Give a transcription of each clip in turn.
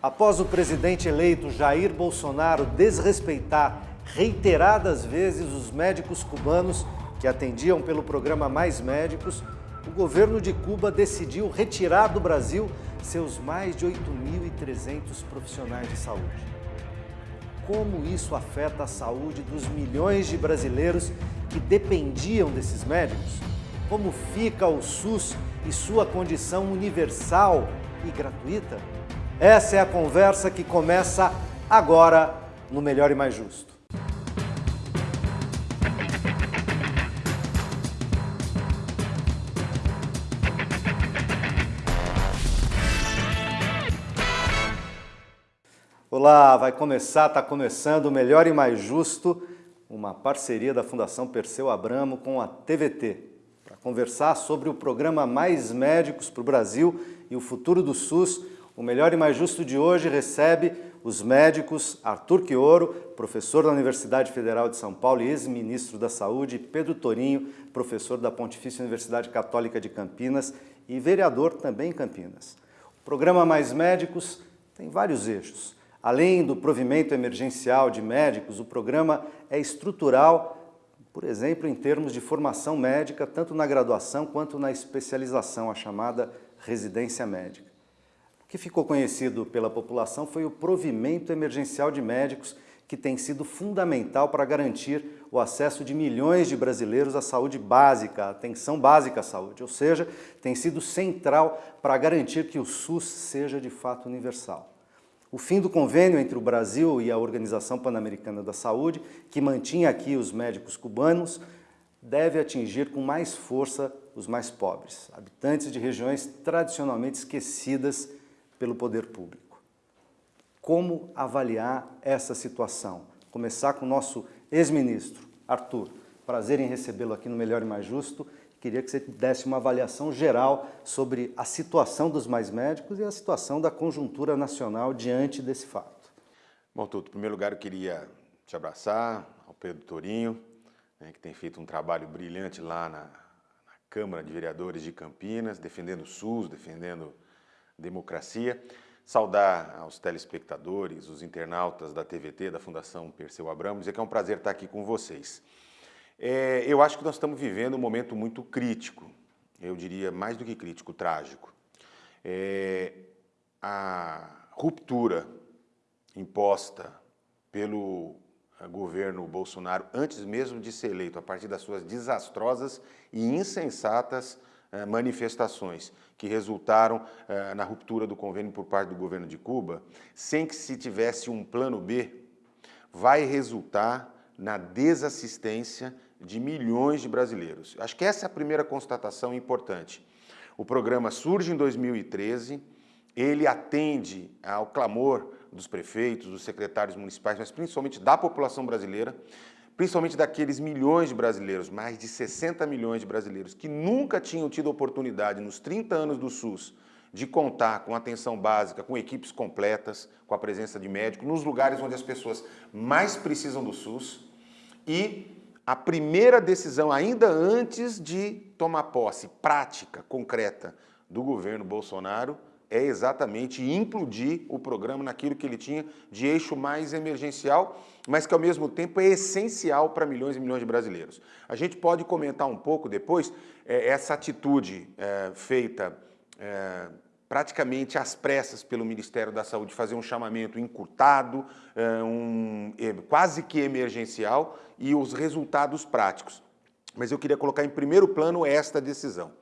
Após o presidente eleito Jair Bolsonaro desrespeitar reiteradas vezes os médicos cubanos que atendiam pelo programa Mais Médicos, o governo de Cuba decidiu retirar do Brasil seus mais de 8.300 profissionais de saúde. Como isso afeta a saúde dos milhões de brasileiros que dependiam desses médicos? Como fica o SUS e sua condição universal e gratuita? Essa é a conversa que começa agora no Melhor e Mais Justo. Olá, vai começar, está começando o Melhor e Mais Justo, uma parceria da Fundação Perseu Abramo com a TVT, para conversar sobre o programa Mais Médicos para o Brasil e o futuro do SUS o Melhor e Mais Justo de hoje recebe os médicos Arthur Quioro, professor da Universidade Federal de São Paulo e ex-ministro da Saúde, e Pedro Torinho, professor da Pontifícia Universidade Católica de Campinas e vereador também em Campinas. O programa Mais Médicos tem vários eixos. Além do provimento emergencial de médicos, o programa é estrutural, por exemplo, em termos de formação médica, tanto na graduação quanto na especialização, a chamada residência médica. Que ficou conhecido pela população foi o provimento emergencial de médicos, que tem sido fundamental para garantir o acesso de milhões de brasileiros à saúde básica, à atenção básica à saúde, ou seja, tem sido central para garantir que o SUS seja de fato universal. O fim do convênio entre o Brasil e a Organização Pan-Americana da Saúde, que mantinha aqui os médicos cubanos, deve atingir com mais força os mais pobres, habitantes de regiões tradicionalmente esquecidas pelo poder público. Como avaliar essa situação? Começar com o nosso ex-ministro, Arthur. Prazer em recebê-lo aqui no Melhor e Mais Justo. Queria que você desse uma avaliação geral sobre a situação dos mais médicos e a situação da conjuntura nacional diante desse fato. Bom, Tuto, em primeiro lugar eu queria te abraçar, ao Pedro Torinho, né, que tem feito um trabalho brilhante lá na, na Câmara de Vereadores de Campinas, defendendo o SUS, defendendo democracia. Saudar aos telespectadores, os internautas da TVT, da Fundação Perseu Abramo, dizer que é um prazer estar aqui com vocês. É, eu acho que nós estamos vivendo um momento muito crítico, eu diria mais do que crítico, trágico. É, a ruptura imposta pelo eh, governo Bolsonaro, antes mesmo de ser eleito, a partir das suas desastrosas e insensatas manifestações que resultaram eh, na ruptura do convênio por parte do governo de Cuba, sem que se tivesse um plano B, vai resultar na desassistência de milhões de brasileiros. Acho que essa é a primeira constatação importante. O programa surge em 2013, ele atende ao clamor dos prefeitos, dos secretários municipais, mas principalmente da população brasileira, principalmente daqueles milhões de brasileiros, mais de 60 milhões de brasileiros, que nunca tinham tido oportunidade nos 30 anos do SUS de contar com atenção básica, com equipes completas, com a presença de médicos, nos lugares onde as pessoas mais precisam do SUS. E a primeira decisão, ainda antes de tomar posse prática, concreta, do governo Bolsonaro, é exatamente implodir o programa naquilo que ele tinha de eixo mais emergencial, mas que ao mesmo tempo é essencial para milhões e milhões de brasileiros. A gente pode comentar um pouco depois é, essa atitude é, feita é, praticamente às pressas pelo Ministério da Saúde, fazer um chamamento encurtado, é, um, é, quase que emergencial, e os resultados práticos. Mas eu queria colocar em primeiro plano esta decisão.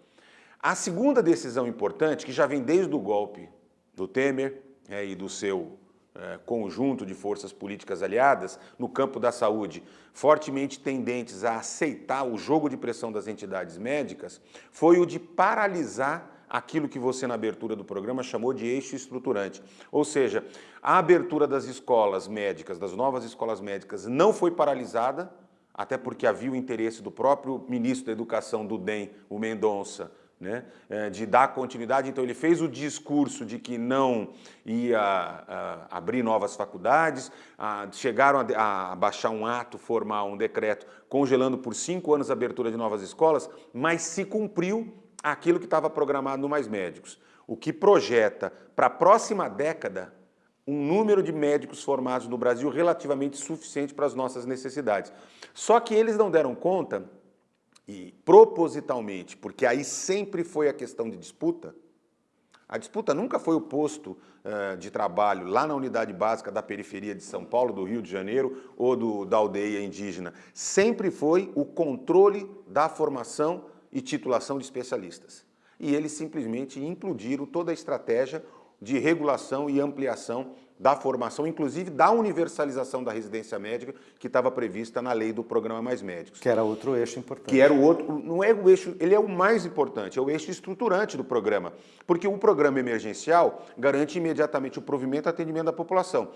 A segunda decisão importante, que já vem desde o golpe do Temer é, e do seu é, conjunto de forças políticas aliadas no campo da saúde, fortemente tendentes a aceitar o jogo de pressão das entidades médicas, foi o de paralisar aquilo que você na abertura do programa chamou de eixo estruturante. Ou seja, a abertura das escolas médicas, das novas escolas médicas, não foi paralisada, até porque havia o interesse do próprio ministro da Educação do DEM, o Mendonça, né, é, de dar continuidade. Então ele fez o discurso de que não ia a, abrir novas faculdades, a, chegaram a, baixar um ato formal, um decreto, congelando por cinco anos a abertura de novas escolas, mas se cumpriu aquilo que estava programado no Mais Médicos. O que projeta para a próxima década um número de médicos formados no Brasil relativamente suficiente para as nossas necessidades. Só que eles não deram conta, e propositalmente, porque aí sempre foi a questão de disputa, a disputa nunca foi o posto uh, de trabalho lá na unidade básica da periferia de São Paulo, do Rio de Janeiro ou do, da aldeia indígena. Sempre foi o controle da formação e titulação de especialistas. E eles simplesmente implodiram toda a estratégia de regulação e ampliação da formação, inclusive da universalização da residência médica que estava prevista na lei do Programa Mais Médicos. Que era outro eixo importante. Que era o outro, não é o eixo, ele é o mais importante, é o eixo estruturante do programa, porque o programa emergencial garante imediatamente o provimento e atendimento da população,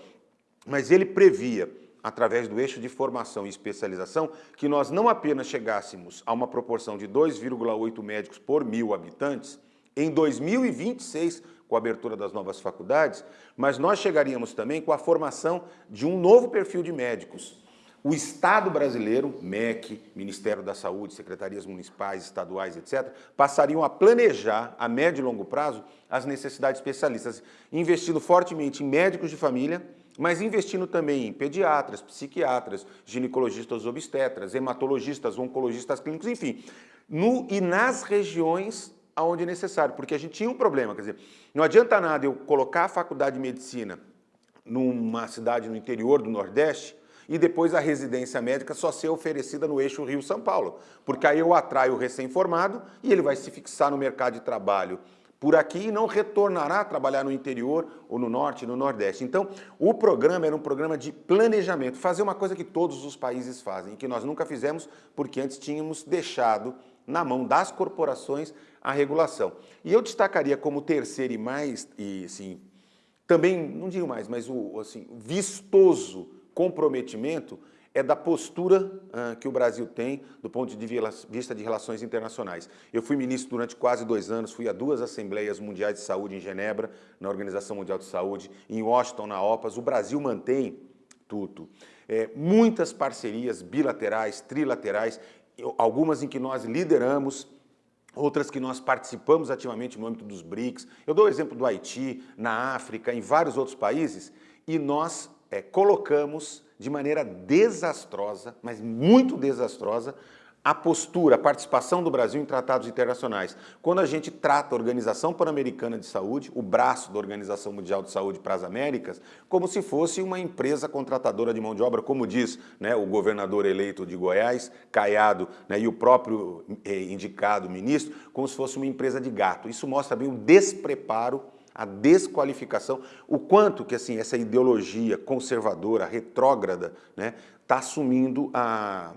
mas ele previa através do eixo de formação e especialização, que nós não apenas chegássemos a uma proporção de 2,8 médicos por mil habitantes, em 2026 com a abertura das novas faculdades, mas nós chegaríamos também com a formação de um novo perfil de médicos. O Estado brasileiro, MEC, Ministério da Saúde, secretarias municipais, estaduais, etc., passariam a planejar a médio e longo prazo as necessidades especialistas, investindo fortemente em médicos de família, mas investindo também em pediatras, psiquiatras, ginecologistas obstetras, hematologistas, oncologistas clínicos, enfim, no, e nas regiões aonde é necessário, porque a gente tinha um problema, quer dizer, não adianta nada eu colocar a faculdade de medicina numa cidade no interior do Nordeste e depois a residência médica só ser oferecida no eixo Rio-São Paulo, porque aí eu atraio o recém-formado e ele vai se fixar no mercado de trabalho por aqui e não retornará a trabalhar no interior ou no norte, no nordeste. Então, o programa era um programa de planejamento, fazer uma coisa que todos os países fazem, que nós nunca fizemos porque antes tínhamos deixado na mão das corporações a regulação. E eu destacaria como terceiro e mais, e assim, também, não digo mais, mas o assim, vistoso comprometimento é da postura uh, que o Brasil tem do ponto de vista de relações internacionais. Eu fui ministro durante quase dois anos, fui a duas Assembleias Mundiais de Saúde em Genebra, na Organização Mundial de Saúde, em Washington, na OPAS. O Brasil mantém, tudo, é, muitas parcerias bilaterais, trilaterais, algumas em que nós lideramos, outras que nós participamos ativamente no âmbito dos BRICS. Eu dou o exemplo do Haiti, na África, em vários outros países, e nós é, colocamos de maneira desastrosa, mas muito desastrosa, a postura, a participação do Brasil em tratados internacionais. Quando a gente trata a Organização Pan-Americana de Saúde, o braço da Organização Mundial de Saúde para as Américas, como se fosse uma empresa contratadora de mão de obra, como diz né, o governador eleito de Goiás, Caiado, né, e o próprio eh, indicado ministro, como se fosse uma empresa de gato. Isso mostra bem o despreparo a desqualificação, o quanto que assim essa ideologia conservadora, retrógrada, está né, tá assumindo a,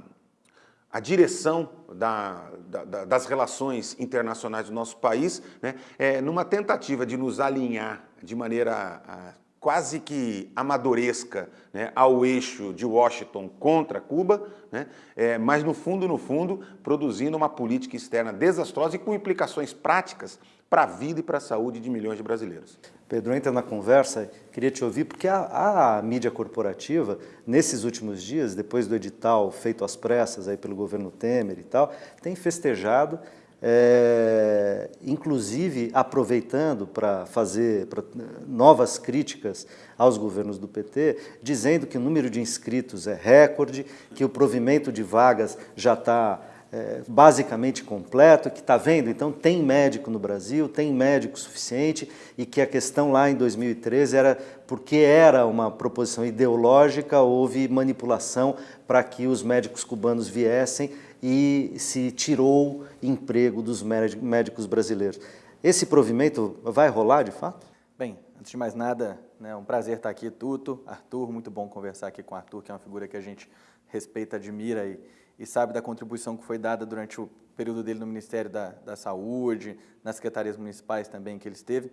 a direção da, da, das relações internacionais do nosso país, né, é, numa tentativa de nos alinhar de maneira a, quase que amadoresca né, ao eixo de Washington contra Cuba, né, é, mas no fundo, no fundo, produzindo uma política externa desastrosa e com implicações práticas para a vida e para a saúde de milhões de brasileiros. Pedro, entra na conversa, queria te ouvir, porque a, a, mídia corporativa, nesses últimos dias, depois do edital feito às pressas aí pelo governo Temer e tal, tem festejado, é, inclusive aproveitando para fazer pra, novas críticas aos governos do PT, dizendo que o número de inscritos é recorde, que o provimento de vagas já está é, basicamente completo, que está vendo, então tem médico no Brasil, tem médico suficiente e que a questão lá em 2013 era porque era uma proposição ideológica, houve manipulação para que os médicos cubanos viessem e se tirou emprego dos médicos brasileiros. Esse provimento vai rolar de fato? Bem, antes de mais nada, é né, um prazer estar aqui, Tuto, Arthur, muito bom conversar aqui com o Arthur, que é uma figura que a gente respeita, admira e e sabe da contribuição que foi dada durante o período dele no Ministério da, da Saúde, nas secretarias municipais também que ele esteve.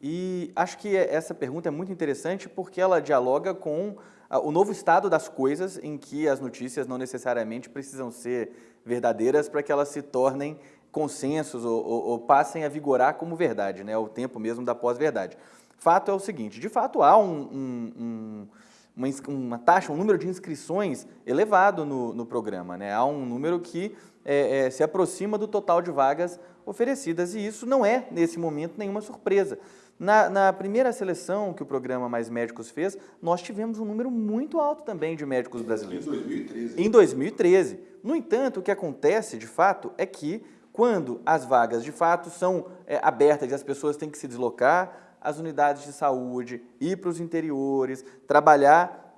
E acho que essa pergunta é muito interessante porque ela dialoga com o novo estado das coisas em que as notícias não necessariamente precisam ser verdadeiras para que elas se tornem consensos ou, ou, ou, passem a vigorar como verdade, né? o tempo mesmo da pós-verdade. Fato é o seguinte, de fato há um, um, um uma, uma taxa, um número de inscrições elevado no, no programa. Né? Há um número que é, é, se aproxima do total de vagas oferecidas e isso não é, nesse momento, nenhuma surpresa. Na, na, primeira seleção que o programa Mais Médicos fez, nós tivemos um número muito alto também de médicos brasileiros. Em 2013. Em 2013. No entanto, o que acontece, de fato, é que quando as vagas, de fato, são é, abertas e as pessoas têm que se deslocar, as unidades de saúde, ir para os interiores, trabalhar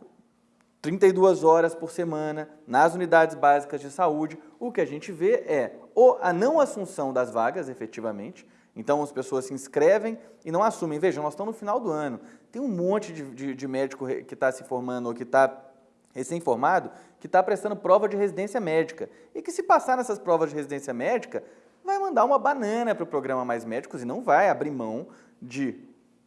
32 horas por semana nas unidades básicas de saúde, o que a gente vê é a não assunção das vagas, efetivamente, então as pessoas se inscrevem e não assumem. Vejam, nós estamos no final do ano, tem um monte de, de, de médico que está se formando ou que está recém-formado que está prestando prova de residência médica. E que se passar nessas provas de residência médica vai mandar uma banana para o programa Mais Médicos e não vai abrir mão de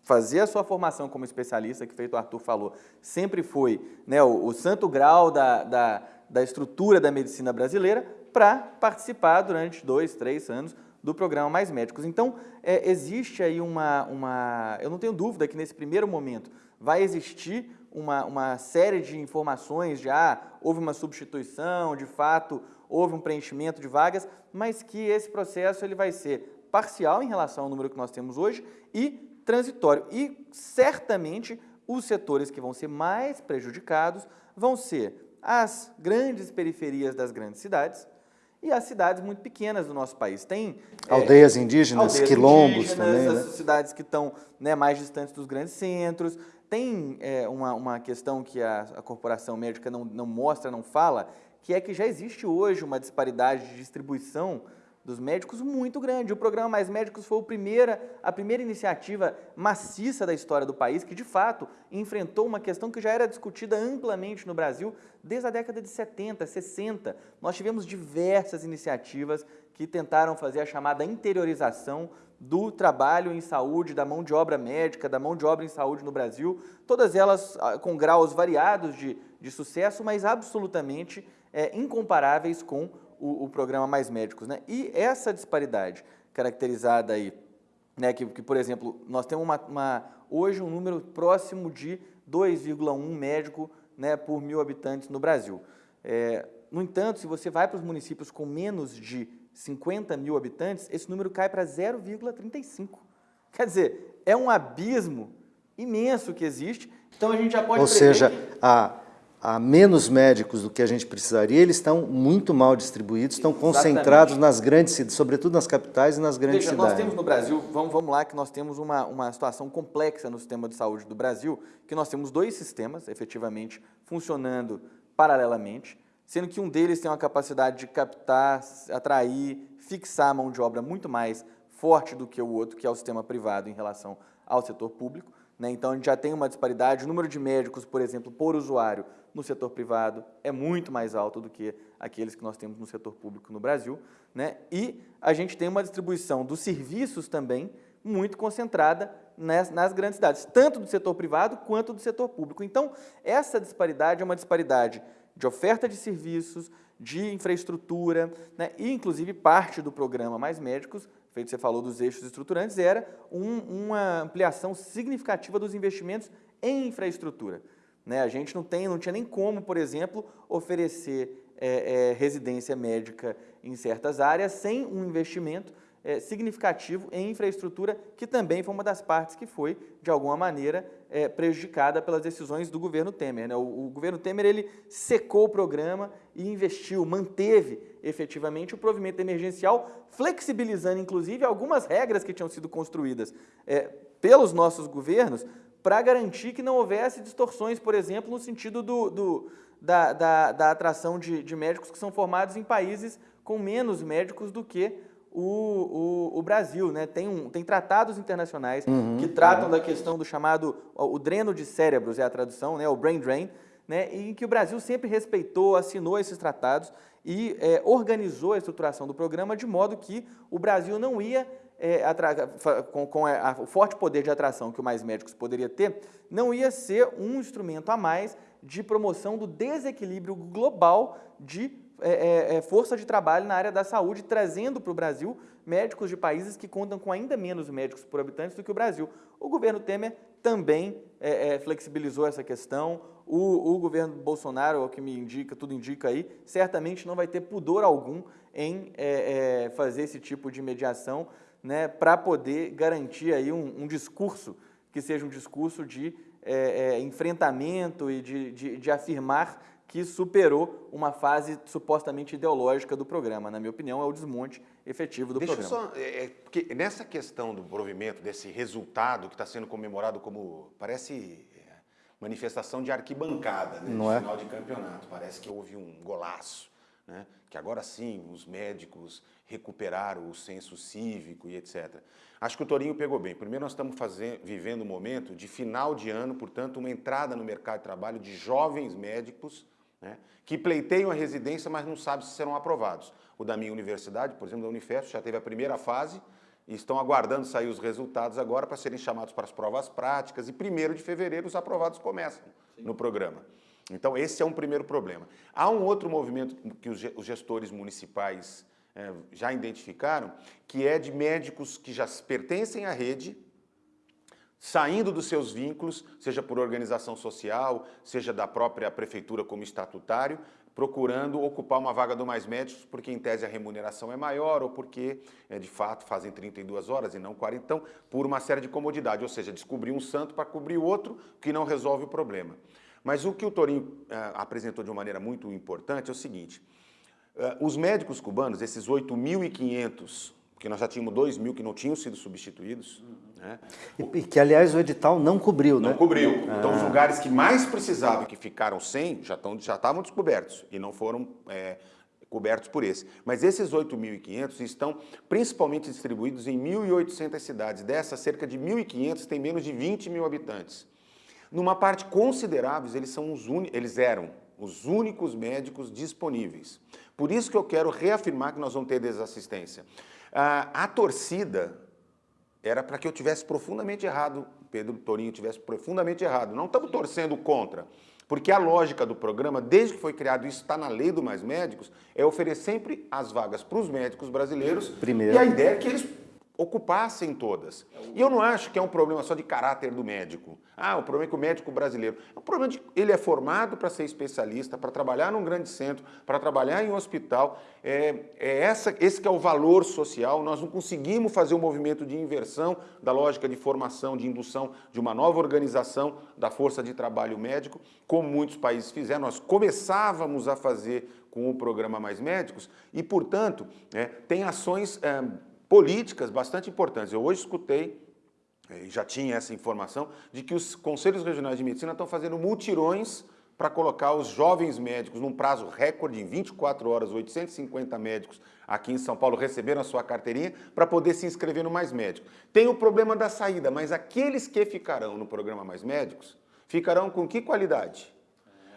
fazer a sua formação como especialista, que feito o Arthur falou, sempre foi né, o, o santo grau da, da, da estrutura da medicina brasileira, para participar durante dois, três anos do programa Mais Médicos. Então, é, existe aí uma, uma... Eu não tenho dúvida que nesse primeiro momento vai existir uma, uma série de informações de, ah, houve uma substituição, de fato, houve um preenchimento de vagas, mas que esse processo ele vai ser parcial em relação ao número que nós temos hoje e transitório. E, certamente, os setores que vão ser mais prejudicados vão ser as grandes periferias das grandes cidades, e as cidades muito pequenas do nosso país. Tem é, aldeias é, indígenas, aldeias quilombos indígenas, também, né? as cidades que estão né, mais distantes dos grandes centros. Tem é, uma, uma questão que a, a corporação médica não, não mostra, não fala, que é que já existe hoje uma disparidade de distribuição dos médicos muito grande. O programa Mais Médicos foi a primeira, a primeira iniciativa maciça da história do país que, de fato, enfrentou uma questão que já era discutida amplamente no Brasil desde a década de 70, 60. Nós tivemos diversas iniciativas que tentaram fazer a chamada interiorização do trabalho em saúde, da mão de obra médica, da mão de obra em saúde no Brasil, todas elas ah, com graus variados de, de sucesso, mas absolutamente é, incomparáveis com o, o, programa Mais Médicos. Né? E essa disparidade caracterizada aí, né, que, que por exemplo, nós temos uma, uma, hoje um número próximo de 2,1 médico né, por mil habitantes no Brasil. É, no entanto, se você vai para os municípios com menos de 50 mil habitantes, esse número cai para 0,35. Quer dizer, é um abismo imenso que existe, então a gente já pode Ou seja, a há menos médicos do que a gente precisaria, eles estão muito mal distribuídos, estão Exatamente. concentrados nas grandes cidades, sobretudo nas capitais e nas grandes Veja, cidades. nós temos no Brasil, vamos, vamos lá, que nós temos uma, uma situação complexa no sistema de saúde do Brasil, que nós temos dois sistemas, efetivamente, funcionando paralelamente, sendo que um deles tem uma capacidade de captar, atrair, fixar a mão de obra muito mais forte do que o outro, que é o sistema privado em relação ao setor público. Né? Então, a gente já tem uma disparidade. O número de médicos, por exemplo, por usuário no setor privado é muito mais alto do que aqueles que nós temos no setor público no Brasil. Né? E a gente tem uma distribuição dos serviços também muito concentrada nas, nas, grandes cidades, tanto do setor privado quanto do setor público. Então, essa disparidade é uma disparidade de oferta de serviços, de infraestrutura, né? e inclusive parte do programa Mais Médicos feito você falou dos eixos estruturantes, era um, uma ampliação significativa dos investimentos em infraestrutura. Né? A gente não, tem, não tinha nem como, por exemplo, oferecer é, é, residência médica em certas áreas sem um investimento é, significativo em infraestrutura, que também foi uma das partes que foi, de alguma maneira, é, prejudicada pelas decisões do governo Temer. Né? O, o, governo Temer ele secou o programa e investiu, manteve efetivamente o provimento emergencial, flexibilizando, inclusive, algumas regras que tinham sido construídas é, pelos nossos governos para garantir que não houvesse distorções, por exemplo, no sentido do, do da, da, da, atração de, de médicos que são formados em países com menos médicos do que o, o, o, Brasil, né? Tem, um, tem tratados internacionais uhum, que tratam da questão do chamado o dreno de cérebros, é a tradução, né? o brain drain, né? em que o Brasil sempre respeitou, assinou esses tratados e é, organizou a estruturação do programa de modo que o Brasil não ia, é, com, com a, a, o forte poder de atração que o Mais Médicos poderia ter, não ia ser um instrumento a mais de promoção do desequilíbrio global de é, é, é, força de trabalho na área da saúde, trazendo para o Brasil médicos de países que contam com ainda menos médicos por habitantes do que o Brasil. O governo Temer também é, é, flexibilizou essa questão, o, o governo Bolsonaro, o que me indica, tudo indica aí, certamente não vai ter pudor algum em é, fazer esse tipo de mediação, né, para poder garantir aí um, um, discurso que seja um discurso de é, é, enfrentamento e de, de, de afirmar que superou uma fase supostamente ideológica do programa. Na minha opinião, é o desmonte efetivo do Deixa programa. Só, é, é, porque nessa questão do provimento, desse resultado que está sendo comemorado como, parece é, manifestação de arquibancada, né, Não é? final de campeonato, parece que houve um golaço, né, que agora sim os médicos recuperaram o senso cívico e etc. Acho que o Torinho pegou bem. Primeiro nós estamos vivendo um momento de final de ano, portanto uma entrada no mercado de trabalho de jovens médicos né, que pleiteiam a residência, mas não sabem se serão aprovados. O da minha universidade, por exemplo, da Unifesp, já teve a primeira fase e estão aguardando sair os resultados agora para serem chamados para as provas práticas e 1 de fevereiro os aprovados começam Sim. no programa. Então esse é um primeiro problema. Há um outro movimento que os gestores municipais é, já identificaram, que é de médicos que já pertencem à rede, saindo dos seus vínculos, seja por organização social, seja da própria prefeitura como estatutário, procurando ocupar uma vaga do Mais Médicos, porque em tese a remuneração é maior ou porque, é, de fato, fazem 32 horas e não 40, então, por uma série de comodidade, ou seja, descobrir um santo para cobrir outro, que não resolve o problema. Mas o que o Torinho é, apresentou de uma maneira muito importante é o seguinte, é, os médicos cubanos, esses 8.500 porque nós já tínhamos 2 mil que não tinham sido substituídos. Né? E, que, aliás, o edital não cobriu, não né? Não cobriu. Ah. Então, os lugares que mais precisavam e que ficaram sem, já, estão, já estavam descobertos e não foram é, cobertos por esse. Mas esses 8.500 estão principalmente distribuídos em 1.800 cidades. Dessas, cerca de 1.500 têm menos de 20 mil habitantes. Numa parte considerável, eles, são os eles eram os únicos médicos disponíveis. Por isso que eu quero reafirmar que nós vamos ter desassistência. Ah, a torcida era para que eu tivesse profundamente errado, Pedro Torinho tivesse profundamente errado. Não estamos torcendo contra, porque a lógica do programa, desde que foi criado, isso está na lei do Mais Médicos, é oferecer sempre as vagas para os médicos brasileiros Primeiro. e a ideia é que eles ocupassem todas. E eu não acho que é um problema só de caráter do médico. Ah, o problema é que o médico brasileiro... É um problema de ele é formado para ser especialista, para trabalhar num grande centro, para trabalhar em um hospital. É, é essa, esse que é o valor social. Nós não conseguimos fazer um movimento de inversão da lógica de formação, de indução de uma nova organização da força de trabalho médico, como muitos países fizeram. Nós começávamos a fazer com o programa Mais Médicos e, portanto, é, tem ações... É, políticas bastante importantes. Eu hoje escutei, e já tinha essa informação, de que os conselhos regionais de medicina estão fazendo mutirões para colocar os jovens médicos num prazo recorde, em 24 horas, 850 médicos aqui em São Paulo receberam a sua carteirinha para poder se inscrever no Mais Médico. Tem o problema da saída, mas aqueles que ficarão no programa Mais Médicos, ficarão com que qualidade?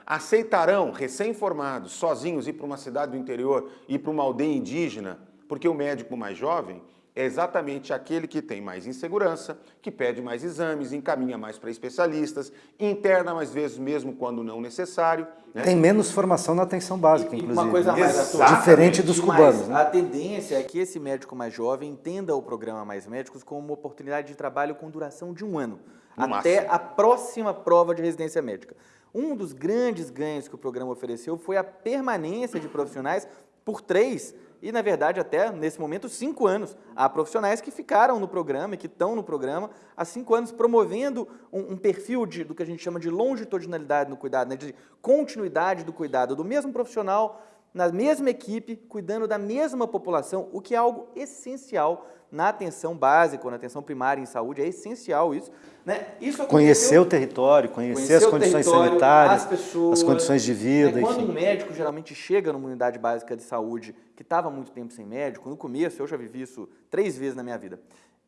Aceitarão, recém-formados, sozinhos, ir para uma cidade do interior, ir para uma aldeia indígena, porque o médico mais jovem é exatamente aquele que tem mais insegurança, que pede mais exames, encaminha mais para especialistas, interna mais vezes mesmo quando não necessário. Né? Tem menos formação na atenção básica, e, inclusive. Uma coisa né? mais Diferente dos cubanos. Né? A tendência é que esse médico mais jovem entenda o programa Mais Médicos como uma oportunidade de trabalho com duração de um ano, no até máximo. a próxima prova de residência médica. Um dos grandes ganhos que o programa ofereceu foi a permanência de profissionais por três e, na verdade, até nesse momento, cinco anos. Há profissionais que ficaram no programa e que estão no programa há cinco anos, promovendo um, um perfil de, do que a gente chama de longitudinalidade no cuidado, né, de continuidade do cuidado do mesmo profissional, na mesma equipe, cuidando da mesma população, o que é algo essencial na atenção básica, ou na atenção primária em saúde, é essencial isso. Né? isso conhecer o território, conhecer, conhecer as condições sanitárias, as, pessoas, as condições de vida. Né? Quando enfim. um médico geralmente chega numa unidade básica de saúde que estava muito tempo sem médico, no começo, eu já vivi isso três vezes na minha vida,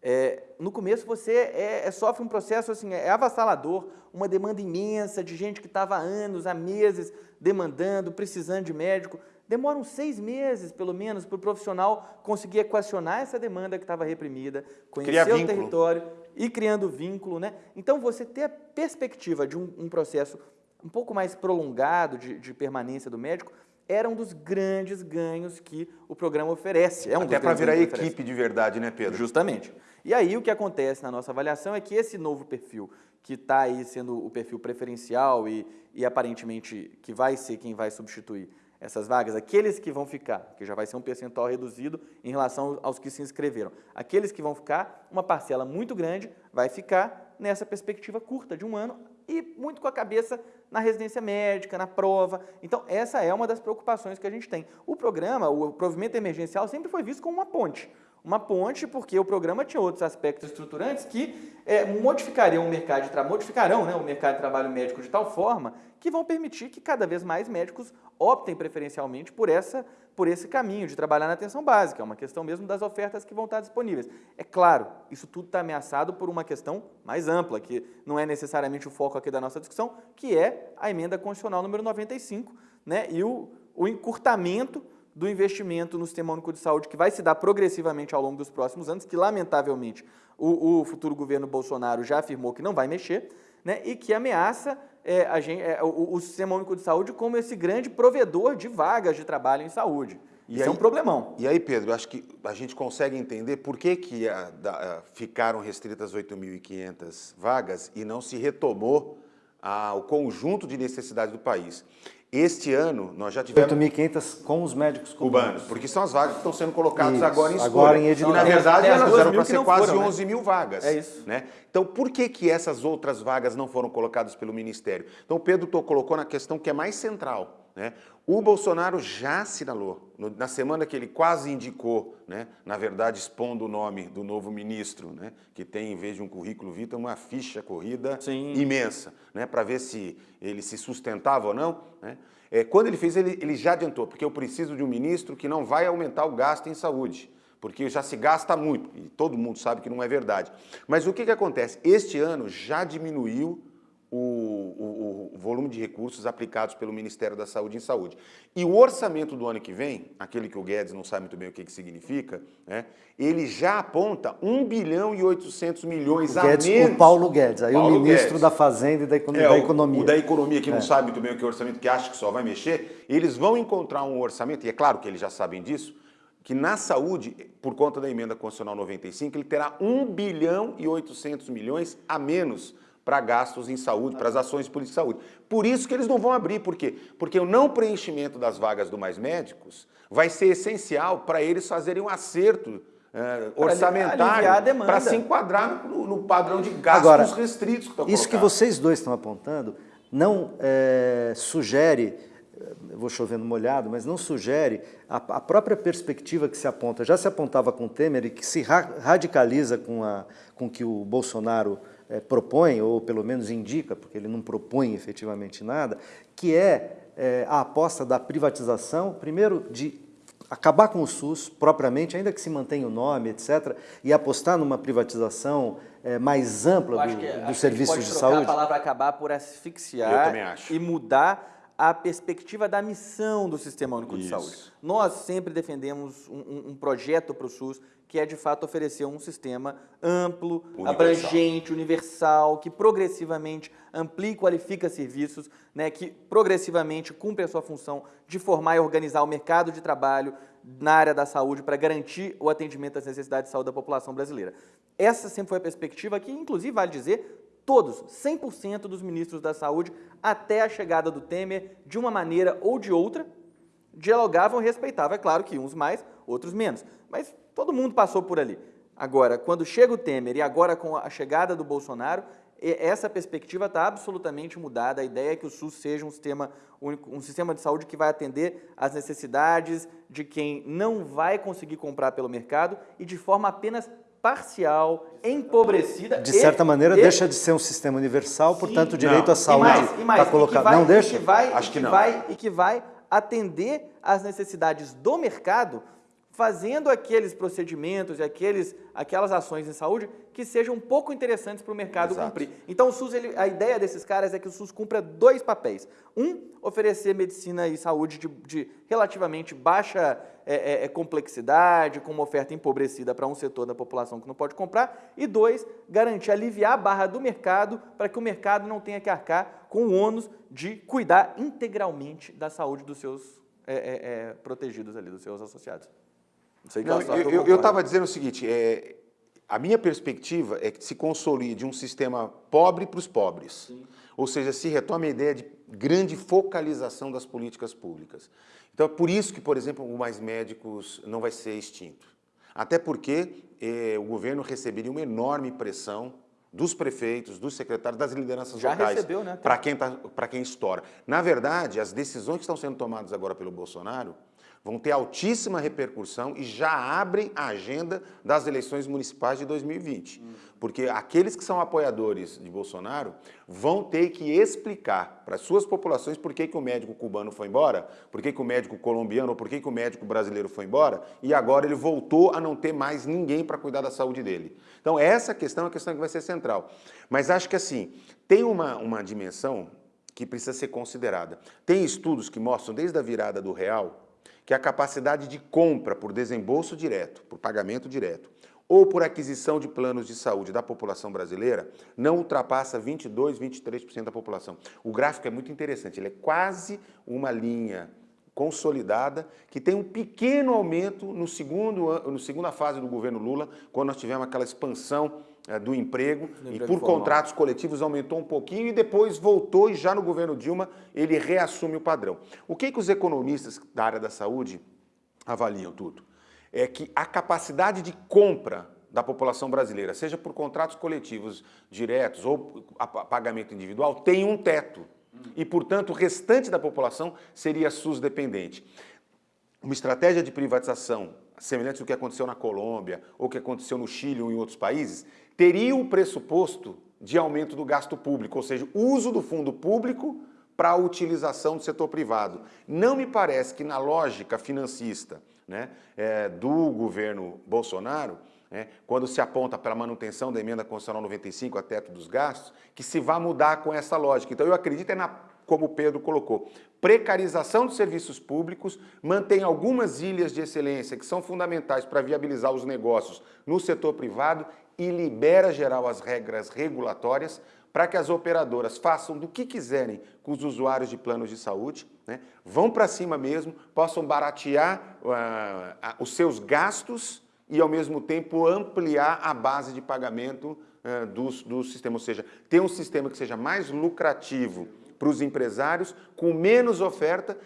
é, no começo você é, é, sofre um processo assim, é avassalador, uma demanda imensa de gente que estava há anos, há meses demandando, precisando de médico. Demoram seis meses, pelo menos, para o profissional conseguir equacionar essa demanda que estava reprimida, conhecer o território e criando vínculo. Né? Então, você ter a perspectiva de um, um processo um pouco mais prolongado de, de permanência do médico era um dos grandes ganhos que o programa oferece. É um Até para virar equipe de verdade, né, Pedro? Justamente. E aí o que acontece na nossa avaliação é que esse novo perfil, que está aí sendo o perfil preferencial e, e aparentemente que vai ser quem vai substituir essas vagas, aqueles que vão ficar, que já vai ser um percentual reduzido em relação aos que se inscreveram, aqueles que vão ficar, uma parcela muito grande vai ficar nessa perspectiva curta de um ano e muito com a cabeça na residência médica, na prova. Então, essa é uma das preocupações que a gente tem. O programa, o provimento emergencial, sempre foi visto como uma ponte. Uma ponte porque o programa tinha outros aspectos estruturantes que é, modificariam o mercado de trabalho, modificarão né, o mercado de trabalho médico de tal forma que vão permitir que cada vez mais médicos optem preferencialmente por, essa, por esse caminho de trabalhar na atenção básica. É uma questão mesmo das ofertas que vão estar disponíveis. É claro, isso tudo está ameaçado por uma questão mais ampla, que não é necessariamente o foco aqui da nossa discussão, que é a emenda constitucional número 95 né, e o, o encurtamento do investimento no Sistema Único de Saúde, que vai se dar progressivamente ao longo dos próximos anos, que lamentavelmente o, o futuro governo Bolsonaro já afirmou que não vai mexer, né, e que ameaça é, gente, é, o, o, Sistema Único de Saúde como esse grande provedor de vagas de trabalho em saúde. E Isso aí, é um problemão. E aí, Pedro, acho que a gente consegue entender por que, que a, da, a, ficaram restritas 8.500 vagas e não se retomou a, o conjunto de necessidades do país. Este ano, nós já tivemos... 8.500 com os médicos cubanos. cubanos. Porque são as vagas que estão sendo colocadas isso, agora em escolha. Agora em edital. E, na verdade, é, elas eram para ser quase foram, 11 né? mil vagas. É isso. Né? Então, por que, que essas outras vagas não foram colocadas pelo Ministério? Então, o Pedro colocou na questão que é mais central. Né? O Bolsonaro já assinalou, no, na semana que ele quase indicou, né, na verdade expondo o nome do novo ministro, né, que tem, em vez de um currículo vitae, uma ficha corrida Sim. imensa, né, para ver se ele se sustentava ou não. Né? É, quando ele fez, ele, ele já adiantou, porque eu preciso de um ministro que não vai aumentar o gasto em saúde, porque já se gasta muito, e todo mundo sabe que não é verdade. Mas o que, que acontece? Este ano já diminuiu o, o, o, volume de recursos aplicados pelo Ministério da Saúde em saúde. E o orçamento do ano que vem, aquele que o Guedes não sabe muito bem o que, que significa, né, ele já aponta 1 bilhão e 800 milhões o Guedes, a menos. O Paulo Guedes, aí Paulo o ministro Guedes. da Fazenda e da, Economia. É, da Economia. O, da Economia, que é. não sabe muito bem o que é orçamento, que acha que só vai mexer, eles vão encontrar um orçamento, e é claro que eles já sabem disso, que na saúde, por conta da emenda constitucional 95, ele terá 1 bilhão e 800 milhões a menos para gastos em saúde, para as ações de política de saúde. Por isso que eles não vão abrir, por quê? Porque o não preenchimento das vagas do Mais Médicos vai ser essencial para eles fazerem um acerto é, orçamentário para se enquadrar no, no, padrão de gastos Agora, restritos que estão Isso que vocês dois estão apontando não é, sugere, vou chovendo molhado, mas não sugere a, a, própria perspectiva que se aponta, já se apontava com o Temer e que se ra radicaliza com, a, com que o Bolsonaro é, propõe, ou pelo menos indica, porque ele não propõe efetivamente nada, que é, é a aposta da privatização, primeiro de acabar com o SUS propriamente, ainda que se mantenha o nome, etc., e apostar numa privatização é, mais ampla do, que, dos serviços de saúde? a palavra acabar por asfixiar e mudar a perspectiva da missão do Sistema Único Isso. de Saúde. Nós sempre defendemos um, um projeto para o SUS que é de fato oferecer um sistema amplo, universal. abrangente, universal, que progressivamente amplie e qualifica serviços, né, que progressivamente cumpre a sua função de formar e organizar o mercado de trabalho na área da saúde para garantir o atendimento às necessidades de saúde da população brasileira. Essa sempre foi a perspectiva que, inclusive, vale dizer, todos, 100% dos ministros da saúde, até a chegada do Temer, de uma maneira ou de outra, dialogavam e respeitavam. É claro que uns mais, outros menos. Mas todo mundo passou por ali. Agora, quando chega o Temer e agora com a chegada do Bolsonaro, essa perspectiva está absolutamente mudada. A ideia é que o SUS seja um sistema, um sistema de saúde que vai atender às necessidades de quem não vai conseguir comprar pelo mercado e de forma apenas parcial, empobrecida. De certa e, maneira, e, deixa de ser um sistema universal, sim, portanto, o direito não. à saúde está colocado. Vai, não deixa? Vai, Acho que, que não. Vai, e que vai atender às necessidades do mercado fazendo aqueles procedimentos e aqueles, aquelas ações em saúde que sejam um pouco interessantes para o mercado Exato. cumprir. Então, o SUS, ele, a ideia desses caras é que o SUS cumpra dois papéis. Um, oferecer medicina e saúde de, de relativamente baixa é, é, é complexidade, com uma oferta empobrecida para um setor da população que não pode comprar. E dois, garantir, aliviar a barra do mercado para que o mercado não tenha que arcar com o ônus de cuidar integralmente da saúde dos seus é, é, é protegidos ali, dos seus associados. Não, eu estava dizendo o seguinte, é, a minha perspectiva é que se consolide um sistema pobre para os pobres. Sim. Ou seja, se retome a ideia de grande focalização das políticas públicas. Então é por isso que, por exemplo, o Mais Médicos não vai ser extinto. Até porque eh, o governo receberia uma enorme pressão dos prefeitos, dos secretários, das lideranças Já locais. recebeu, né? Para quem, tá, quem estoura. Na verdade, as decisões que estão sendo tomadas agora pelo Bolsonaro vão ter altíssima repercussão e já abrem a agenda das eleições municipais de 2020. Hum. Porque aqueles que são apoiadores de Bolsonaro vão ter que explicar para suas populações por que, que o médico cubano foi embora, por que, que o médico colombiano, por que, que o médico brasileiro foi embora, e agora ele voltou a não ter mais ninguém para cuidar da saúde dele. Então essa questão é a questão que vai ser central. Mas acho que assim, tem uma, uma dimensão que precisa ser considerada. Tem estudos que mostram desde a virada do real que a capacidade de compra por desembolso direto, por pagamento direto, ou por aquisição de planos de saúde da população brasileira, não ultrapassa 22, 23% da população. O gráfico é muito interessante, ele é quase uma linha consolidada, que tem um pequeno aumento no segundo, no segunda fase do governo Lula, quando nós tivemos aquela expansão do emprego e por formal. contratos coletivos aumentou um pouquinho e depois voltou e já no governo Dilma ele reassume o padrão. O que, que os economistas da área da saúde avaliam tudo? É que a capacidade de compra da população brasileira, seja por contratos coletivos diretos ou pagamento individual, tem um teto. E, portanto, o restante da população seria SUS dependente. Uma estratégia de privatização semelhante ao que aconteceu na Colômbia ou que aconteceu no Chile ou em outros países, teria o pressuposto de aumento do gasto público, ou seja, uso do fundo público para a utilização do setor privado. Não me parece que na lógica financista né, é, do governo Bolsonaro, né, quando se aponta para a manutenção da emenda constitucional 95 a teto dos gastos, que se vá mudar com essa lógica. Então eu acredito é na como o Pedro colocou. Precarização dos serviços públicos, mantém algumas ilhas de excelência que são fundamentais para viabilizar os negócios no setor privado e libera geral as regras regulatórias para que as operadoras façam do que quiserem com os usuários de planos de saúde, né? vão para cima mesmo, possam baratear uh, os seus gastos e, ao mesmo tempo, ampliar a base de pagamento uh, do, do sistema, ou seja, ter um sistema que seja mais lucrativo para os empresários, com menos oferta,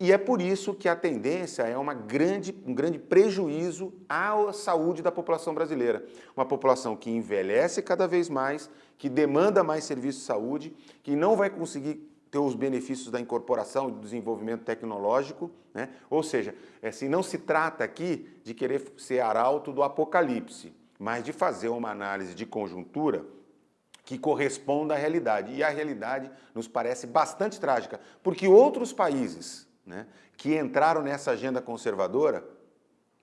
e é por isso que a tendência é uma grande, um grande prejuízo à saúde da população brasileira. Uma população que envelhece cada vez mais, que demanda mais serviços de saúde, que não vai conseguir ter os benefícios da incorporação e do desenvolvimento tecnológico, né? ou seja, assim, não se trata aqui de querer ser arauto do apocalipse, mas de fazer uma análise de conjuntura que corresponda à realidade. E a realidade nos parece bastante trágica, porque outros países né, que entraram nessa agenda conservadora,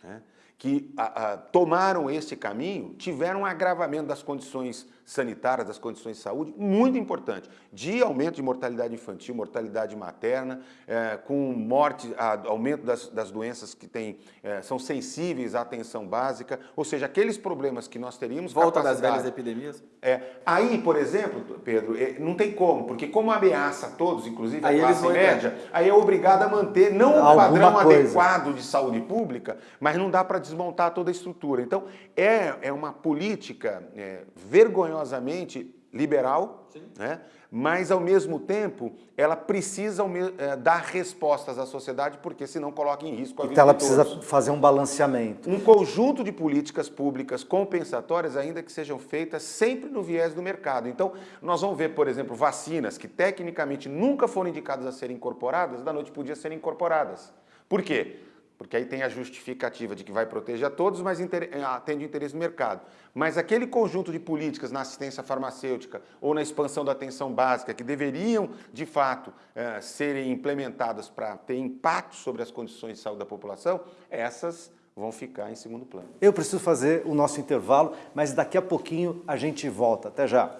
né, que a, a, tomaram este caminho, tiveram um agravamento das condições sanitárias, das condições de saúde, muito importante, de aumento de mortalidade infantil, mortalidade materna, é, com morte, a, aumento das, das, doenças que tem, é, são sensíveis à atenção básica, ou seja, aqueles problemas que nós teríamos... Volta das velhas epidemias? É, aí, por exemplo, Pedro, é, não tem como, porque como ameaça a todos, inclusive a classe média, entrar. aí é obrigado a manter não um padrão coisa. adequado de saúde pública, mas não dá para desmontar toda a estrutura. Então, é, é uma política é, vergonhosa vergonhosamente liberal, né? mas ao mesmo tempo ela precisa é, dar respostas à sociedade porque senão coloca em risco a vida Então ela precisa fazer um balanceamento. Um conjunto de políticas públicas compensatórias ainda que sejam feitas sempre no viés do mercado. Então nós vamos ver, por exemplo, vacinas que tecnicamente nunca foram indicadas a serem incorporadas, da noite para o dia serem incorporadas. Por quê? Porque aí tem a justificativa de que vai proteger a todos, mas eh, atende o interesse do mercado. Mas aquele conjunto de políticas na assistência farmacêutica ou na expansão da atenção básica que deveriam, de fato, é, serem implementadas para ter impacto sobre as condições de saúde da população, essas vão ficar em segundo plano. Eu preciso fazer o nosso intervalo, mas daqui a pouquinho a gente volta. Até já!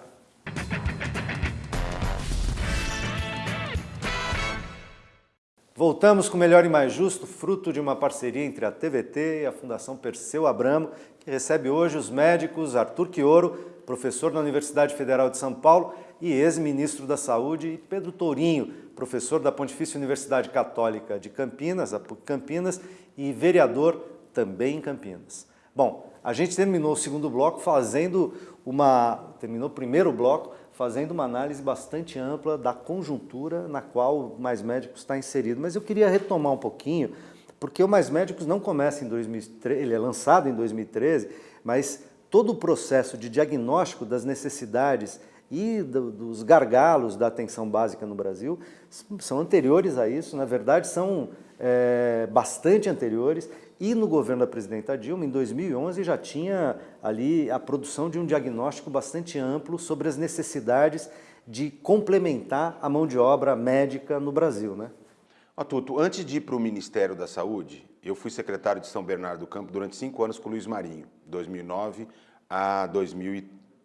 Voltamos com Melhor e Mais Justo, fruto de uma parceria entre a TVT e a Fundação Perseu Abramo, que recebe hoje os médicos Arthur Quioro, professor na Universidade Federal de São Paulo e ex-ministro da Saúde, e Pedro Tourinho, professor da Pontifícia Universidade Católica de Campinas, a PUC Campinas, e vereador também em Campinas. Bom, a gente terminou o segundo bloco fazendo uma... terminou o primeiro bloco fazendo uma análise bastante ampla da conjuntura na qual o Mais Médicos está inserido. Mas eu queria retomar um pouquinho, porque o Mais Médicos não começa em 2013, ele é lançado em 2013, mas todo o processo de diagnóstico das necessidades e do, dos gargalos da atenção básica no Brasil são anteriores a isso, na verdade são é, bastante anteriores, e no governo da presidenta Dilma, em 2011, já tinha ali a produção de um diagnóstico bastante amplo sobre as necessidades de complementar a mão de obra médica no Brasil. Né? Ó, Tuto, antes de ir para o Ministério da Saúde, eu fui secretário de São Bernardo do Campo durante cinco anos com o Luiz Marinho, 2009 a 2000,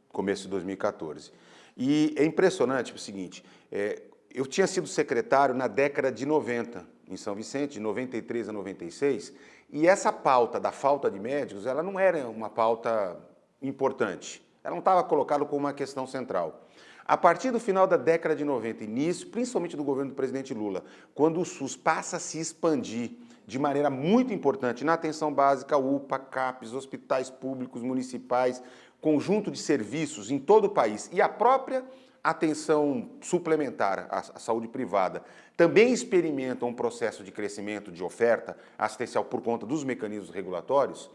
começo de 2014. E é impressionante o seguinte, é, eu tinha sido secretário na década de 90, em São Vicente, de 93 a 96, e essa pauta da falta de médicos, ela não era uma pauta importante, ela não estava colocada como uma questão central. A partir do final da década de 90, início, principalmente do governo do presidente Lula, quando o SUS passa a se expandir de maneira muito importante na atenção básica, UPA, CAPES, hospitais públicos, municipais, conjunto de serviços em todo o país e a própria atenção suplementar à, saúde privada também experimentam um processo de crescimento de oferta assistencial por conta dos mecanismos regulatórios,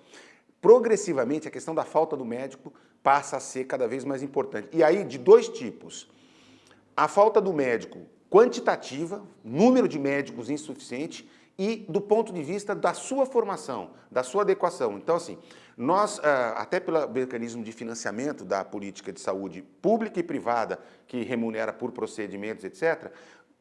progressivamente a questão da falta do médico passa a ser cada vez mais importante. E aí de dois tipos. A falta do médico quantitativa, número de médicos insuficiente, e do ponto de vista da sua formação, da sua adequação. Então, assim, nós, ah, até pelo mecanismo de financiamento da política de saúde pública e privada, que remunera por procedimentos, etc.,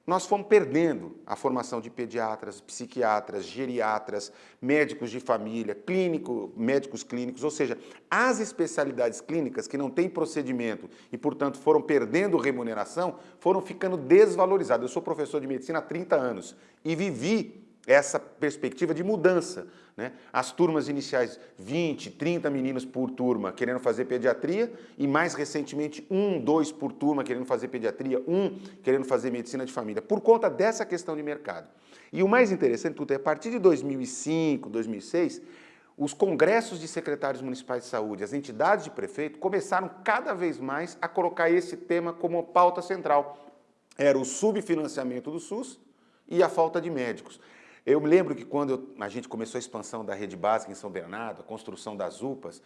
nós fomos perdendo a formação de pediatras, psiquiatras, geriatras, médicos de família, clínico, médicos clínicos, ou seja, as especialidades clínicas que não têm procedimento e, portanto, foram perdendo remuneração, foram ficando desvalorizadas. Eu sou professor de medicina há 30 anos e vivi essa perspectiva de mudança. Né? As turmas iniciais, 20, 30 meninos por turma querendo fazer pediatria e mais recentemente um, dois por turma querendo fazer pediatria, um querendo fazer medicina de família, por conta dessa questão de mercado. E o mais interessante tudo é, a partir de 2005, 2006, os congressos de secretários municipais de saúde, as entidades de prefeito, começaram cada vez mais a colocar esse tema como pauta central. Era o subfinanciamento do SUS e a falta de médicos. Eu me lembro que quando a gente começou a expansão da rede básica em São Bernardo, a construção das UPAs,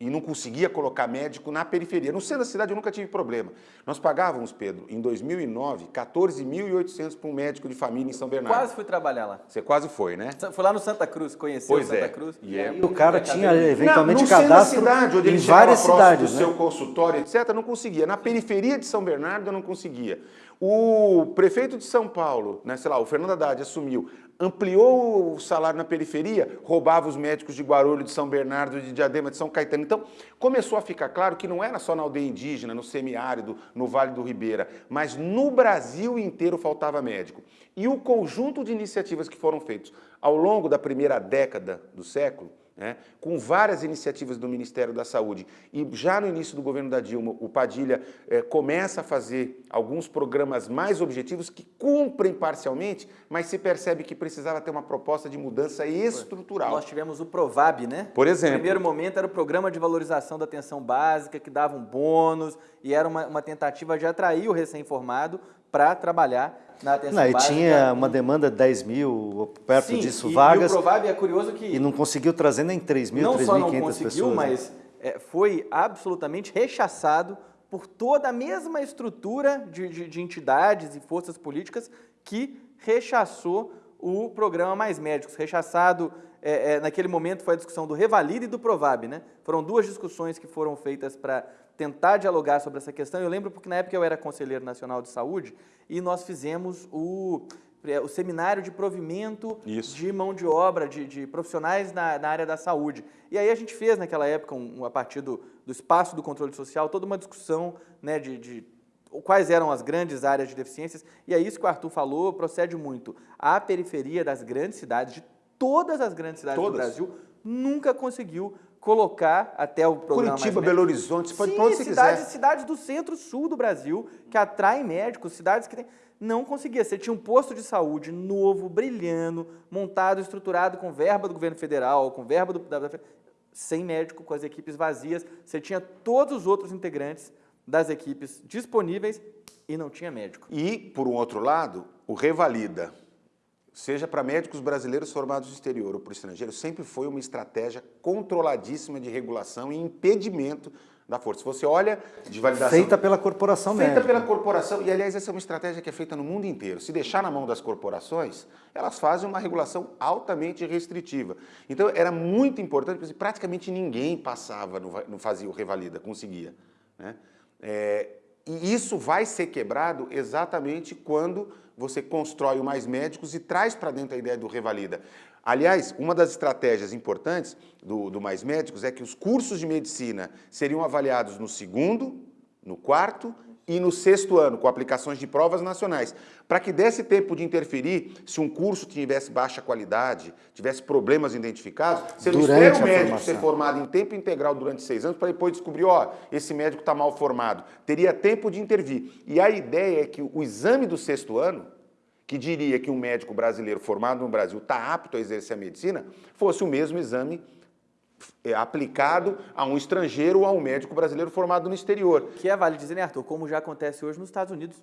e não conseguia colocar médico na periferia. No centro da cidade eu nunca tive problema. Nós pagávamos, Pedro, em 2009, 14.800 para um médico de família em São Bernardo. Quase fui trabalhar lá. Você quase foi, né? Foi lá no Santa Cruz, conheceu pois Santa é. Cruz. E, é. e o cara tinha eventualmente não, cadastro cidade, onde em várias cidades. do né? seu consultório, etc., não conseguia. Na periferia de São Bernardo eu não conseguia. O prefeito de São Paulo, né, sei lá, o Fernando Haddad assumiu, ampliou o salário na periferia, roubava os médicos de Guarulhos, de São Bernardo, de Diadema, de São Caetano. Então, começou a ficar claro que não era só na aldeia indígena, no semiárido, no Vale do Ribeira, mas no Brasil inteiro faltava médico. E o conjunto de iniciativas que foram feitas ao longo da primeira década do século, né, com várias iniciativas do Ministério da Saúde. E já no início do governo da Dilma, o Padilha é, começa a fazer alguns programas mais objetivos que cumprem parcialmente, mas se percebe que precisava ter uma proposta de mudança estrutural. Nós tivemos o Provab, né? Por exemplo. No primeiro momento era o Programa de Valorização da Atenção Básica, que dava um bônus, e era uma, uma tentativa de atrair o recém-formado para trabalhar na atenção não, básica. E tinha uma demanda de 10 mil, perto Sim, disso, e, vagas. E o provável é curioso que... E não conseguiu trazer nem 3 mil, 3.500 pessoas. Não só não conseguiu, né? mas é, foi absolutamente rechaçado por toda a mesma estrutura de, de, de entidades e forças políticas que rechaçou o programa Mais Médicos. Rechaçado, é, é, naquele momento, foi a discussão do Revalida e do Provab. Né? Foram duas discussões que foram feitas para tentar dialogar sobre essa questão. Eu lembro porque na época eu era conselheiro nacional de saúde e nós fizemos o, é, o seminário de provimento Isso. de mão de obra, de, de profissionais na, na, área da saúde. E aí a gente fez naquela época, um, a partir do, do espaço do controle social, toda uma discussão né, de, de quais eram as grandes áreas de deficiências, e é isso que o Arthur falou, procede muito. A periferia das grandes cidades, de todas as grandes cidades todas. do Brasil, nunca conseguiu colocar até o programa Curitiba, Belo Horizonte, você pode Sim, para onde você cidades, quiser. cidades do centro-sul do Brasil, que atraem médicos, cidades que. Não conseguia. Você tinha um posto de saúde novo, brilhando, montado, estruturado com verba do governo federal, com verba do... Da, sem médico, com as equipes vazias. Você tinha todos os outros integrantes das equipes disponíveis e não tinha médico. E, por um outro lado, o revalida, seja para médicos brasileiros formados no exterior ou para o estrangeiro, sempre foi uma estratégia controladíssima de regulação e impedimento da força. Se você olha de validação... Feita pela corporação Feita médica. pela corporação, e aliás essa é uma estratégia que é feita no mundo inteiro. Se deixar na mão das corporações, elas fazem uma regulação altamente restritiva. Então era muito importante, porque praticamente ninguém passava, no, no fazia o revalida, conseguia. Né? É, e isso vai ser quebrado exatamente quando você constrói o Mais Médicos e traz para dentro a ideia do revalida. Aliás, uma das estratégias importantes do, do Mais Médicos é que os cursos de medicina seriam avaliados no segundo, no quarto e no sexto ano, com aplicações de provas nacionais, para que desse tempo de interferir se um curso tivesse baixa qualidade, tivesse problemas identificados, você não espera o médico formação. ser formado em tempo integral durante seis anos para depois descobrir, ó, esse médico está mal formado. Teria tempo de intervir. E a ideia é que o exame do sexto ano, que diria que um médico brasileiro formado no Brasil está apto a exercer a medicina, fosse o mesmo exame aplicado a um estrangeiro ou a um médico brasileiro formado no exterior. Que é, vale dizer, né, Arthur, como já acontece hoje nos Estados Unidos.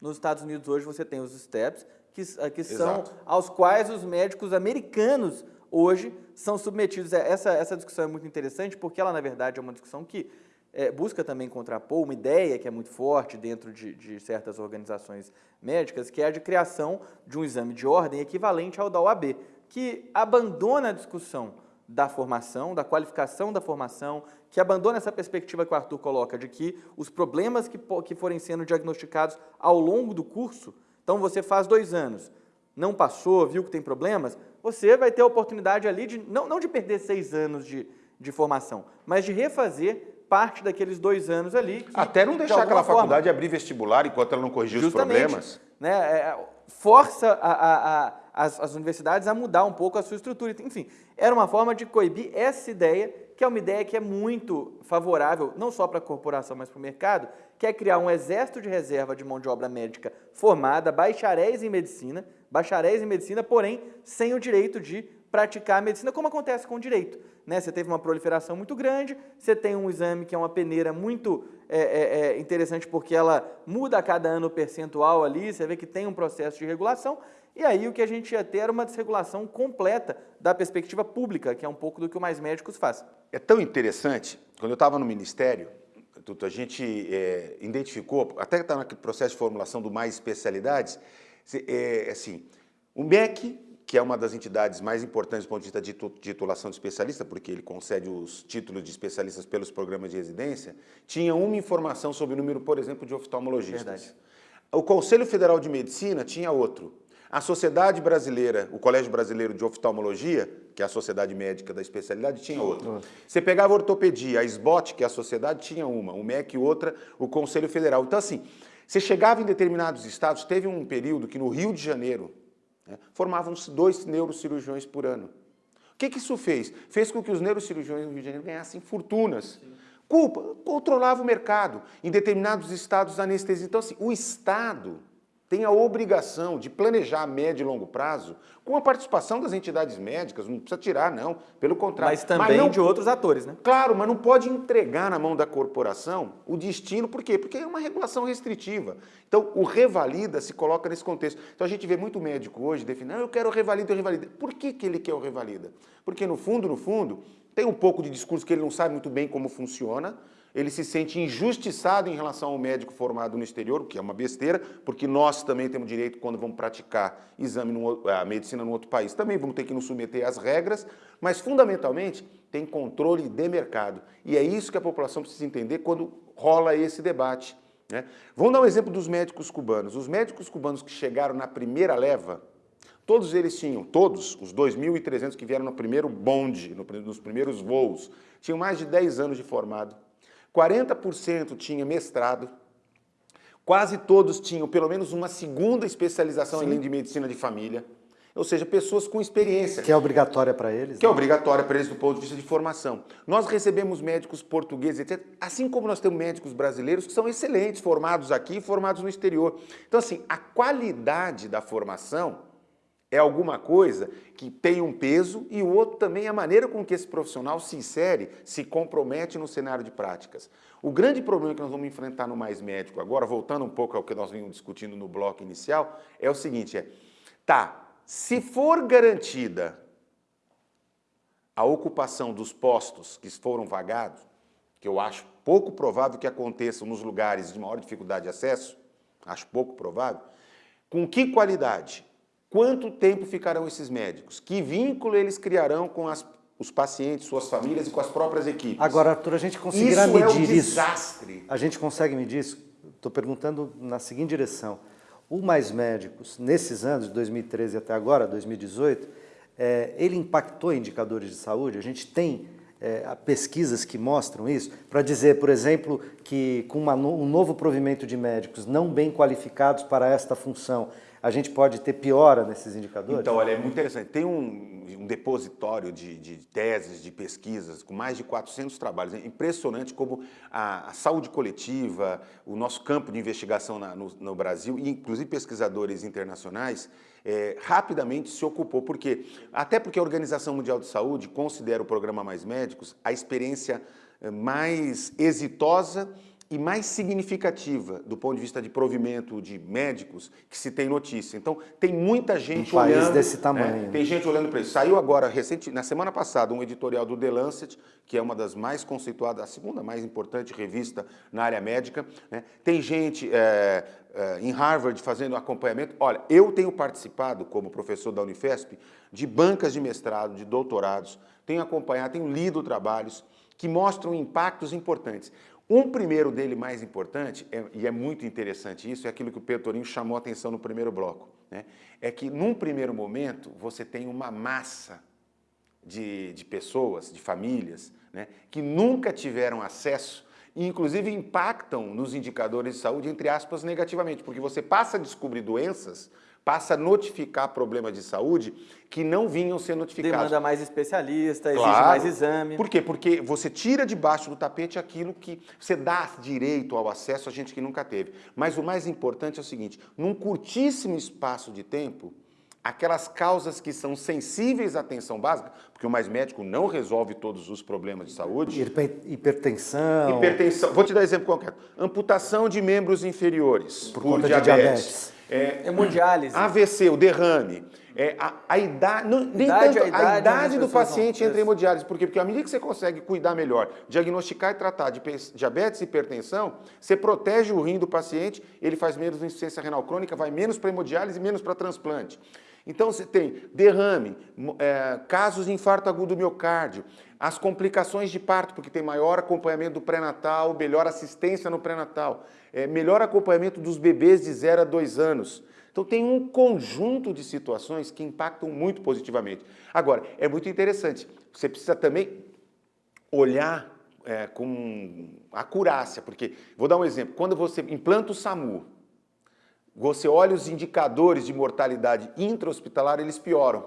Nos Estados Unidos hoje você tem os STEPs, que, eh, que são aos quais os médicos americanos hoje são submetidos. É, essa, essa discussão é muito interessante porque ela, na verdade, é uma discussão que é, busca também contrapor uma ideia que é muito forte dentro de, de, certas organizações médicas, que é a de criação de um exame de ordem equivalente ao da OAB, que abandona a discussão da formação, da qualificação da formação, que abandona essa perspectiva que o Arthur coloca, de que os problemas que, que forem sendo diagnosticados ao longo do curso, então você faz dois anos, não passou, viu que tem problemas, você vai ter a oportunidade ali de, não, não de perder seis anos de, de formação, mas de refazer parte daqueles dois anos ali. Que, Até não deixar aquela forma, faculdade abrir vestibular enquanto ela não corrigir os problemas. Né, é, força a, a, a, as, as universidades a mudar um pouco a sua estrutura. Enfim, era uma forma de coibir essa ideia, que é uma ideia que é muito favorável, não só para a corporação, mas para o mercado, que é criar um exército de reserva de mão de obra médica formada, bacharéis em medicina, bacharéis em medicina, porém sem o direito de praticar a medicina, como acontece com o direito. Né? Você teve uma proliferação muito grande, você tem um exame que é uma peneira muito é, é, é, interessante porque ela muda a cada ano o percentual ali, você vê que tem um processo de regulação, e aí o que a gente ia ter era uma desregulação completa da perspectiva pública, que é um pouco do que o Mais Médicos faz. É tão interessante, quando eu estava no Ministério, a gente é, identificou, até que está naquele processo de formulação do Mais Especialidades, é, assim, o MEC que é uma das entidades mais importantes do ponto de vista de titulação de especialista, porque ele concede os títulos de especialistas pelos programas de residência, tinha uma informação sobre o número, por exemplo, de oftalmologistas. Verdade. O Conselho Federal de Medicina tinha outro. A Sociedade Brasileira, o Colégio Brasileiro de Oftalmologia, que é a Sociedade Médica da Especialidade, tinha outro. Você pegava a ortopedia, a SBOT, que é a sociedade, tinha uma, o MEC outra, o Conselho Federal. Então assim, você chegava em determinados estados, teve um período que no Rio de Janeiro? Formavam-se dois neurocirurgiões por ano. O que, que, isso fez? Fez com que os neurocirurgiões no Rio de Janeiro ganhassem fortunas. Sim. Culpa, controlava o mercado. Em determinados estados, anestesia. Então, assim, o Estado tem a obrigação de planejar a médio e longo prazo com a participação das entidades médicas, não precisa tirar, não, pelo contrário. Mas também mas não, de outros atores, né? Claro, mas não pode entregar na mão da corporação o destino, por quê? Porque é uma regulação restritiva. Então, o revalida se coloca nesse contexto. Então, a gente vê muito médico hoje definindo, ah, eu quero o revalida, o revalida. Por que, que ele quer o revalida? Porque, no fundo, no fundo, tem um pouco de discurso que ele não sabe muito bem como funciona, ele se sente injustiçado em relação ao médico formado no exterior, o que é uma besteira, porque nós também temos direito, quando vamos praticar exame, no, a medicina em outro país, também vamos ter que nos submeter às regras, mas fundamentalmente tem controle de mercado. E é isso que a população precisa entender quando rola esse debate. Né? Vamos dar um exemplo dos médicos cubanos. Os médicos cubanos que chegaram na primeira leva, todos eles tinham, todos, os 2.300 que vieram no primeiro bonde, nos primeiros voos, tinham mais de 10 anos de formado. 40% tinha mestrado, quase todos tinham pelo menos uma segunda especialização Sim. em de medicina de família, ou seja, pessoas com experiência. Que é obrigatória para eles. Que é né? é obrigatória para eles do ponto de vista de formação. Nós recebemos médicos portugueses, etc., assim como nós temos médicos brasileiros que são excelentes, formados aqui e formados no exterior. Então, assim, a qualidade da formação É alguma coisa que tem um peso e o outro também é a maneira com que esse profissional se insere, se compromete no cenário de práticas. O grande problema que nós vamos enfrentar no Mais Médico agora, voltando um pouco ao que nós vimos discutindo no bloco inicial, é o seguinte, é, tá, se for garantida a ocupação dos postos que foram vagados, que eu acho pouco provável que aconteça nos lugares de maior dificuldade de acesso, acho pouco provável, com que qualidade? Quanto tempo ficarão esses médicos? Que vínculo eles criarão com as, os pacientes, suas famílias e com as próprias equipes? Agora, Arthur, a gente conseguirá isso medir é um desastre. isso? A gente consegue medir isso? Estou perguntando na seguinte direção. O Mais Médicos, nesses anos, de 2013 até agora, 2018, é, ele impactou indicadores de saúde? A gente tem é, pesquisas que mostram isso, para dizer, por exemplo, que com uma, um novo provimento de médicos não bem qualificados para esta função, a gente pode ter piora nesses indicadores? Então, olha, é muito interessante. Tem um, um depositório de, de, teses, de pesquisas, com mais de 400 trabalhos. É impressionante como a, a saúde coletiva, o nosso campo de investigação na, no, no, Brasil, e inclusive pesquisadores internacionais, é, rapidamente se ocupou. Por quê? Até porque a Organização Mundial de Saúde considera o programa Mais Médicos a experiência é, mais exitosa e mais significativa do ponto de vista de provimento de médicos que se tem notícia. Então, tem muita gente um olhando... desse tamanho. Né? Tem gente olhando para isso. Saiu agora, recente, na semana passada, um editorial do The Lancet, que é uma das mais conceituadas, a segunda mais importante revista na área médica. Né? Tem gente é, é, em Harvard fazendo acompanhamento. Olha, eu tenho participado, como professor da Unifesp, de bancas de mestrado, de doutorados, tenho acompanhado, tenho lido trabalhos que mostram impactos importantes. Um primeiro dele mais importante, é, e é muito interessante isso, é aquilo que o Pedro Torinho chamou a atenção no primeiro bloco, né? é que num primeiro momento você tem uma massa de, de pessoas, de famílias, né? que nunca tiveram acesso e inclusive impactam nos indicadores de saúde, entre aspas, negativamente, porque você passa a descobrir doenças passa a notificar problemas de saúde que não vinham ser notificados. Demanda mais especialista, exige claro. mais exame. Por quê? Porque você tira debaixo do tapete aquilo que você dá direito ao acesso a gente que nunca teve. Mas o mais importante é o seguinte, num curtíssimo espaço de tempo, aquelas causas que são sensíveis à atenção básica, porque o mais médico não resolve todos os problemas de saúde. Hipertensão. Hipertensão. Vou te dar exemplo concreto. Amputação de membros inferiores por, por diabetes. diabetes. É, hemodiálise. AVC, o derrame. É, a, a idade, não, nem idade, tanto, a idade, a idade do paciente entra em hemodiálise. Por quê? Porque à medida que você consegue cuidar melhor, diagnosticar e tratar de diabetes e hipertensão, você protege o rim do paciente, ele faz menos insuficiência renal crônica, vai menos para hemodiálise e menos para transplante. Então você tem derrame, é, casos de infarto agudo do miocárdio, as complicações de parto, porque tem maior acompanhamento do pré-natal, melhor assistência no pré-natal, é, melhor acompanhamento dos bebês de 0 a 2 anos. Então tem um conjunto de situações que impactam muito positivamente. Agora, é muito interessante, você precisa também olhar é, com acurácia, porque, vou dar um exemplo, quando você implanta o SAMU, você olha os indicadores de mortalidade intra-hospitalar, eles pioram.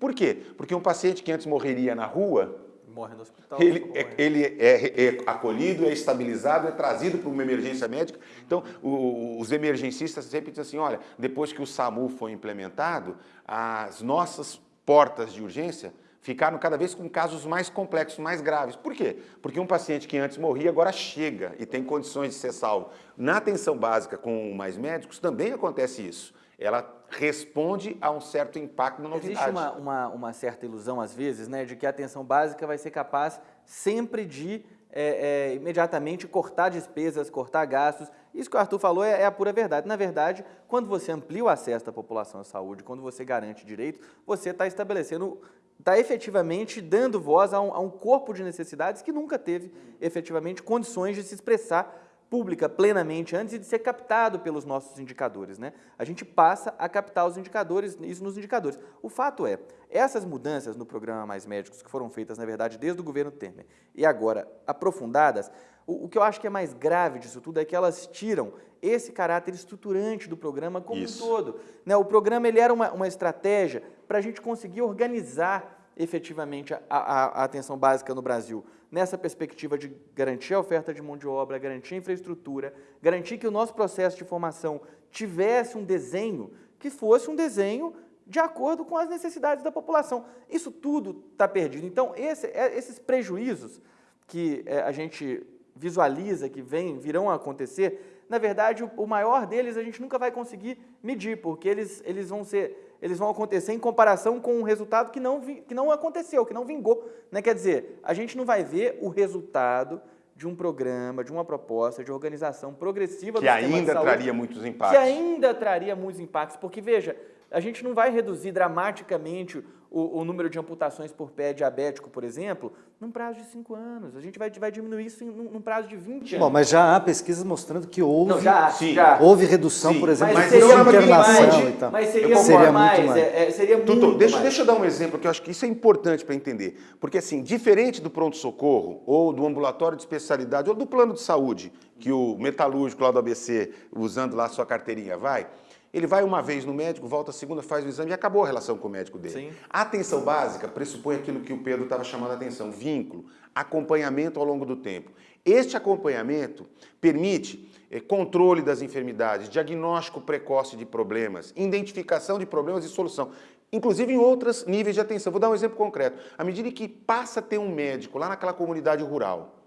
Por quê? Porque um paciente que antes morreria na rua, morre no hospital. Ele, é, ele é, é, acolhido, é estabilizado, é trazido para uma emergência médica. Então, o, os emergencistas sempre dizem assim, olha, depois que o SAMU foi implementado, as nossas portas de urgência ficaram cada vez com casos mais complexos, mais graves. Por quê? Porque um paciente que antes morria agora chega e tem condições de ser salvo. Na atenção básica com mais médicos também acontece isso ela responde a um certo impacto na novidade. Existe uma, uma, uma, certa ilusão, às vezes, né, de que a atenção básica vai ser capaz sempre de é, é, imediatamente cortar despesas, cortar gastos. Isso que o Arthur falou é, é, a pura verdade. Na verdade, quando você amplia o acesso da população à saúde, quando você garante direitos, você está estabelecendo, está efetivamente dando voz a um, a um corpo de necessidades que nunca teve efetivamente condições de se expressar pública plenamente antes de ser captado pelos nossos indicadores. Né? A gente passa a captar os indicadores, isso nos indicadores. O fato é, essas mudanças no programa Mais Médicos, que foram feitas, na verdade, desde o governo Temer, e agora aprofundadas, o, o que eu acho que é mais grave disso tudo é que elas tiram esse caráter estruturante do programa como isso. um todo. Né? O programa ele era uma, uma estratégia para a gente conseguir organizar efetivamente a, a, a, atenção básica no Brasil, nessa perspectiva de garantir a oferta de mão de obra, garantir a infraestrutura, garantir que o nosso processo de formação tivesse um desenho que fosse um desenho de acordo com as necessidades da população. Isso tudo está perdido. Então, esse, é, esses prejuízos que é, a gente visualiza, que vem, virão a acontecer, na verdade, o, maior deles a gente nunca vai conseguir medir, porque eles, eles, vão, ser, eles vão acontecer em comparação com um resultado que não, que não aconteceu, que não vingou. Né? Quer dizer, a gente não vai ver o resultado de um programa, de uma proposta de organização progressiva que ainda saúde, traria muitos impactos. Que ainda traria muitos impactos, porque veja, a gente não vai reduzir dramaticamente o, o, número de amputações por pé diabético, por exemplo, num prazo de 5 anos. A gente vai, vai diminuir isso em, num, prazo de 20 anos. Bom, mas já há pesquisas mostrando que houve, não, já, sim, já. houve redução, sim, por exemplo, mas seria internação mais, e tal. Mas seria, seria mais, muito mais. É, é, seria muito Tutu, deixa, mais. deixa eu dar um exemplo, que eu acho que isso é importante para entender. Porque, assim, diferente do pronto-socorro, ou do ambulatório de especialidade, ou do plano de saúde, que o metalúrgico lá do ABC, usando lá a sua carteirinha, vai ele vai uma vez no médico, volta a segunda, faz o exame e acabou a relação com o médico dele. Sim. A atenção básica pressupõe aquilo que o Pedro estava chamando a atenção, vínculo, acompanhamento ao longo do tempo. Este acompanhamento permite eh, controle das enfermidades, diagnóstico precoce de problemas, identificação de problemas e solução, inclusive em outros níveis de atenção. Vou dar um exemplo concreto. À medida que passa a ter um médico lá naquela comunidade rural,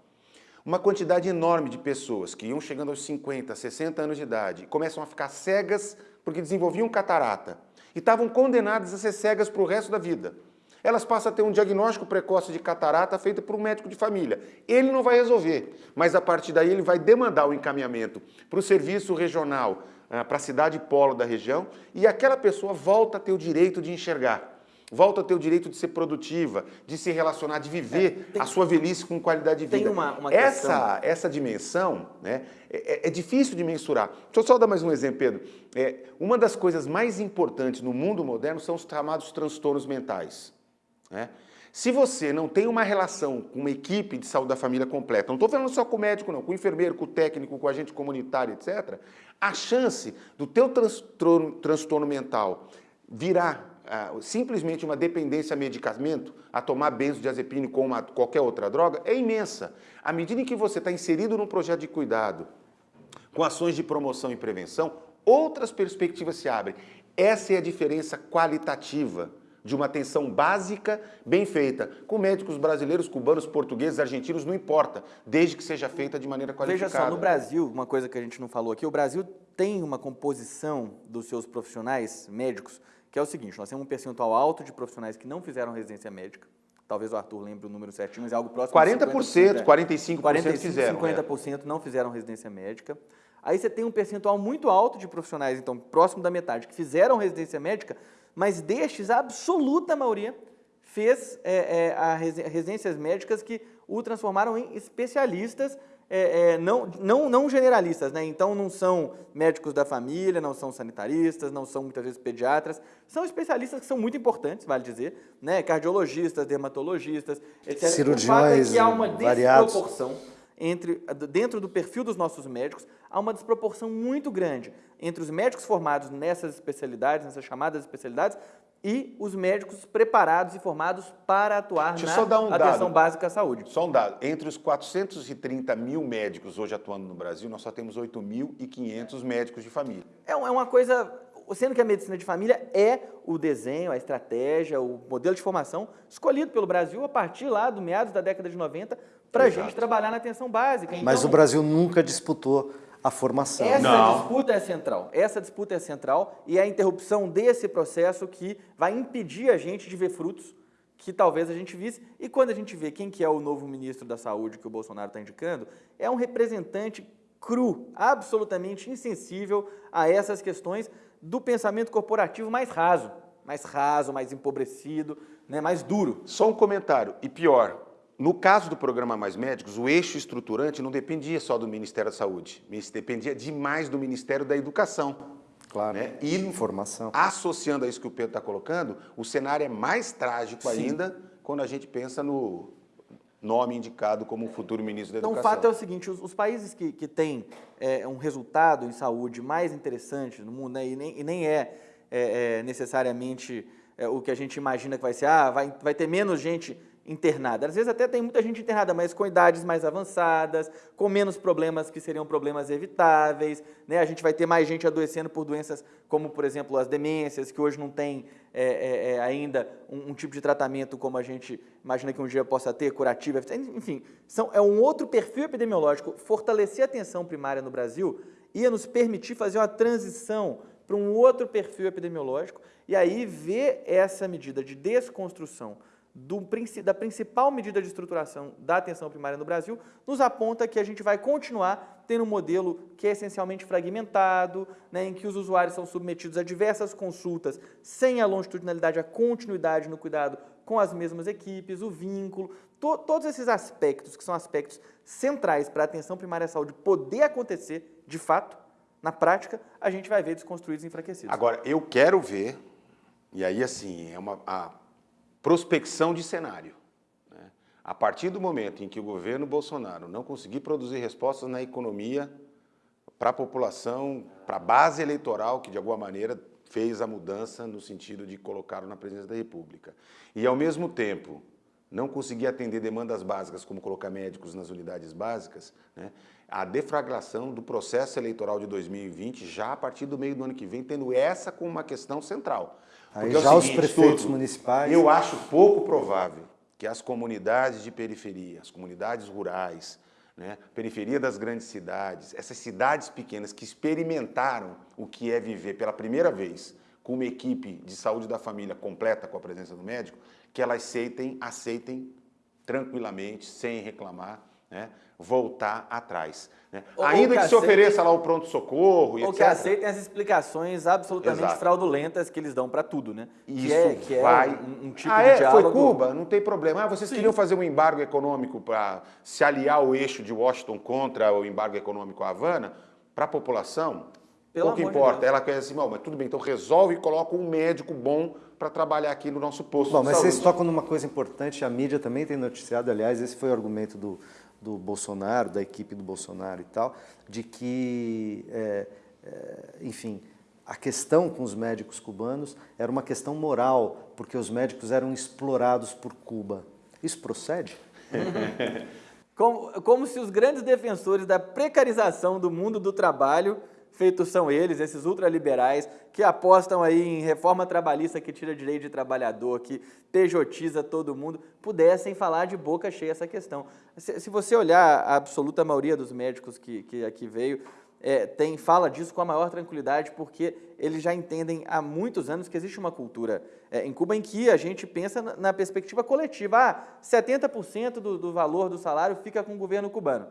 uma quantidade enorme de pessoas que iam chegando aos 50, 60 anos de idade começam a ficar cegas porque desenvolviam catarata e estavam condenadas a ser cegas para o resto da vida. Elas passam a ter um diagnóstico precoce de catarata feito por um médico de família. Ele não vai resolver, mas a partir daí ele vai demandar o encaminhamento para o serviço regional, ah, para a cidade polo da região, e aquela pessoa volta a ter o direito de enxergar volta a ter o direito de ser produtiva, de se relacionar, de viver é, tem, a sua velhice com qualidade de vida. Tem uma, uma essa, essa dimensão né, é, é, é, difícil de mensurar. Deixa eu só dar mais um exemplo, Pedro. É, uma das coisas mais importantes no mundo moderno são os chamados transtornos mentais. Né? Se você não tem uma relação com uma equipe de saúde da família completa, não estou falando só com o médico, não, com o enfermeiro, com o técnico, com o agente comunitário, etc., a chance do teu transtorno, transtorno mental virar simplesmente uma dependência a medicamento, a tomar benzodiazepine com uma, qualquer outra droga, é imensa. À medida em que você está inserido num projeto de cuidado, com ações de promoção e prevenção, outras perspectivas se abrem. Essa é a diferença qualitativa de uma atenção básica, bem feita, com médicos brasileiros, cubanos, portugueses, argentinos, não importa, desde que seja feita de maneira qualificada. Veja só, no Brasil, uma coisa que a gente não falou aqui, o Brasil tem uma composição dos seus profissionais médicos que é o seguinte, nós temos um percentual alto de profissionais que não fizeram residência médica, talvez o Arthur lembre o número certinho, mas é algo próximo 40%, 45%, 45 fizeram. 50% é. não fizeram residência médica. Aí você tem um percentual muito alto de profissionais, então próximo da metade, que fizeram residência médica, mas destes, a absoluta maioria fez é, é, a residências médicas que o transformaram em especialistas é, é, não, não, não generalistas, né? então não são médicos da família, não são sanitaristas, não são muitas vezes pediatras, são especialistas que são muito importantes, vale dizer, né? cardiologistas, dermatologistas, etc. Cirurgiões o fato é que há uma variados. desproporção entre, dentro do perfil dos nossos médicos, há uma desproporção muito grande entre os médicos formados nessas especialidades, nessas chamadas especialidades, e os médicos preparados e formados para atuar Deixa na um atenção dado. básica à saúde. Só um dado, entre os 430 mil médicos hoje atuando no Brasil, nós só temos 8.500 médicos de família. É, é uma coisa, sendo que a medicina de família é o desenho, a estratégia, o modelo de formação escolhido pelo Brasil a partir lá do meados da década de 90 para a gente trabalhar na atenção básica. Então, Mas o Brasil nunca disputou a formação. Essa Não. disputa é central. Essa disputa é central e é a interrupção desse processo que vai impedir a gente de ver frutos que talvez a gente visse. E quando a gente vê quem que é o novo ministro da Saúde que o Bolsonaro está indicando, é um representante cru, absolutamente insensível a essas questões do pensamento corporativo mais raso, mais raso, mais empobrecido, né, mais duro. Só um comentário, e pior, no caso do programa Mais Médicos, o eixo estruturante não dependia só do Ministério da Saúde, dependia demais do Ministério da Educação. Claro, né? E informação. Associando a isso que o Pedro está colocando, o cenário é mais trágico Sim. ainda quando a gente pensa no nome indicado como futuro ministro da então, Educação. Então, o fato é o seguinte, os, os países que, que têm é, um resultado em saúde mais interessante no mundo, né, e, nem, e nem é, é, é necessariamente é, o que a gente imagina que vai ser, ah, vai, vai ter menos gente internada. Às vezes até tem muita gente internada, mas com idades mais avançadas, com menos problemas que seriam problemas evitáveis. Né? A gente vai ter mais gente adoecendo por doenças como, por exemplo, as demências, que hoje não tem é, é, é, ainda um, um, tipo de tratamento como a gente imagina que um dia possa ter, curativo. Enfim, são, é um outro perfil epidemiológico. Fortalecer a atenção primária no Brasil ia nos permitir fazer uma transição para um outro perfil epidemiológico e aí ver essa medida de desconstrução do, da principal medida de estruturação da atenção primária no Brasil, nos aponta que a gente vai continuar tendo um modelo que é essencialmente fragmentado, né, em que os usuários são submetidos a diversas consultas sem a longitudinalidade, a continuidade no cuidado com as mesmas equipes, o vínculo, to, todos esses aspectos que são aspectos centrais para a atenção primária à saúde poder acontecer de fato, na prática, a gente vai ver desconstruídos e enfraquecidos. Agora, eu quero ver, e aí assim, é uma, a prospecção de cenário. Né? A partir do momento em que o governo Bolsonaro não conseguir produzir respostas na economia para a população, para a base eleitoral, que de alguma maneira fez a mudança no sentido de colocá-lo na presidência da República, e ao mesmo tempo não conseguir atender demandas básicas, como colocar médicos nas unidades básicas, né, a deflagração do processo eleitoral de 2020, já a partir do meio do ano que vem, tendo essa como uma questão central. Aí Porque já é seguinte, os prefeitos tudo, municipais... Eu acho pouco provável que as comunidades de periferia, as comunidades rurais, né, periferia das grandes cidades, essas cidades pequenas que experimentaram o que é viver pela primeira vez com uma equipe de saúde da família completa com a presença do médico, que elas aceitem, aceitem tranquilamente, sem reclamar, né, voltar atrás. Né? Ou, Ainda ou que, que se ofereça lá o pronto-socorro e Ou etc. que aceitem as explicações absolutamente Exato. fraudulentas que eles dão para tudo, né? Isso que é, que é vai... um, um, tipo ah, de é? diálogo... Foi Cuba? Não tem problema. Ah, vocês Sim. queriam fazer um embargo econômico para se aliar ao eixo de Washington contra o embargo econômico à Havana? Para a população, Pelo pouco importa. De Ela quer assim, mas tudo bem, então resolve e coloca um médico bom para trabalhar aqui no nosso posto Bom, mas saúde. vocês tocam numa coisa importante, a mídia também tem noticiado, aliás, esse foi o argumento do, do Bolsonaro, da equipe do Bolsonaro e tal, de que, é, é, enfim, a questão com os médicos cubanos era uma questão moral, porque os médicos eram explorados por Cuba. Isso procede? como, como se os grandes defensores da precarização do mundo do trabalho feitos são eles, esses ultraliberais, que apostam aí em reforma trabalhista que tira direito de trabalhador, que pejotiza todo mundo, pudessem falar de boca cheia essa questão. Se, se você olhar a absoluta maioria dos médicos que, que aqui veio, é, tem, fala disso com a maior tranquilidade, porque eles já entendem há muitos anos que existe uma cultura é, em Cuba em que a gente pensa na, na perspectiva coletiva. Ah, 70% do, do valor do salário fica com o governo cubano.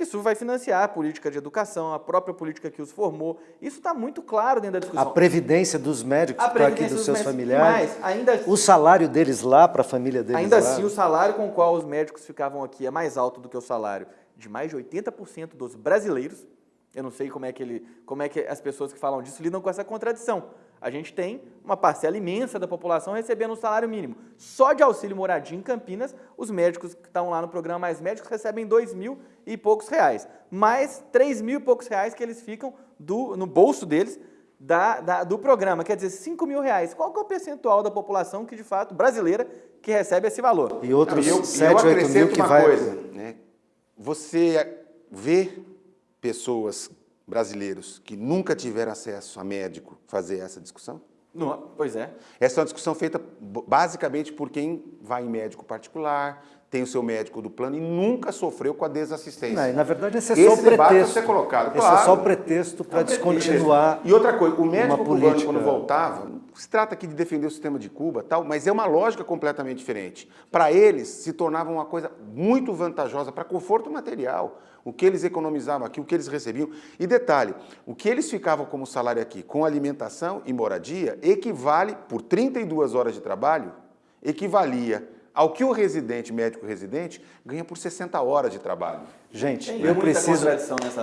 Isso vai financiar a política de educação, a própria política que os formou. Isso está muito claro dentro da discussão. A previdência dos médicos para aqui dos, dos seus familiares. Ainda assim, o salário deles lá para a família deles Ainda lá. assim, o salário com o qual os médicos ficavam aqui é mais alto do que o salário de mais de 80% dos brasileiros. Eu não sei como é, que ele, como é que as pessoas que falam disso lidam com essa contradição a gente tem uma parcela imensa da população recebendo um salário mínimo. Só de auxílio moradia em Campinas, os médicos que estão lá no programa Mais Médicos recebem dois mil e poucos reais. Mais três mil e poucos reais que eles ficam do, no bolso deles da, da, do programa, quer dizer, 5 mil reais. Qual que é o percentual da população que, de fato, brasileira, que recebe esse valor? E outros Não, eu, 7, 8 mil que vai... Coisa, né? Você vê pessoas brasileiros que nunca tiveram acesso a médico fazer essa discussão? Não, pois é. Essa é uma discussão feita basicamente por quem vai em médico particular, tem o seu médico do plano e nunca sofreu com a desassistência. Não, na verdade, esse é só esse o pretexto. Ser colocado. Esse claro. é só o pretexto para é descontinuar. E outra coisa, o médico cubano, quando voltava, se trata aqui de defender o sistema de Cuba, tal, mas é uma lógica completamente diferente. Para eles, se tornava uma coisa muito vantajosa para conforto material. O que eles economizavam aqui, o que eles recebiam. E detalhe, o que eles ficavam como salário aqui, com alimentação e moradia, equivale, por 32 horas de trabalho, equivalia ao que o residente, médico residente, ganha por 60 horas de trabalho. Gente, Tem eu preciso,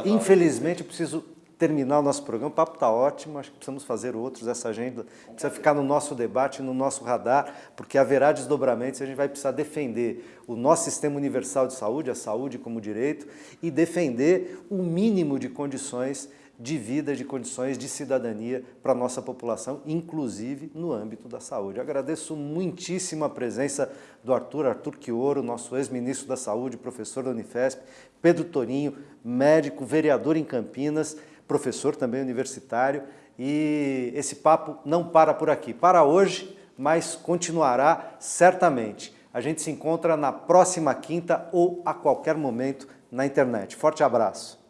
infelizmente, eu preciso terminar o nosso programa. O papo está ótimo, acho que precisamos fazer outros. Essa agenda precisa ficar no nosso debate, no nosso radar, porque haverá desdobramentos e a gente vai precisar defender o nosso sistema universal de saúde, a saúde como direito, e defender o mínimo de condições de vida, de condições de cidadania para a nossa população, inclusive no âmbito da saúde. agradeço muitíssimo a presença do Arthur, Arthur Quioro, nosso ex-ministro da Saúde, professor da Unifesp, Pedro Torinho, médico, vereador em Campinas, professor também universitário, e esse papo não para por aqui. Para hoje, mas continuará certamente. A gente se encontra na próxima quinta ou a qualquer momento na internet. Forte abraço!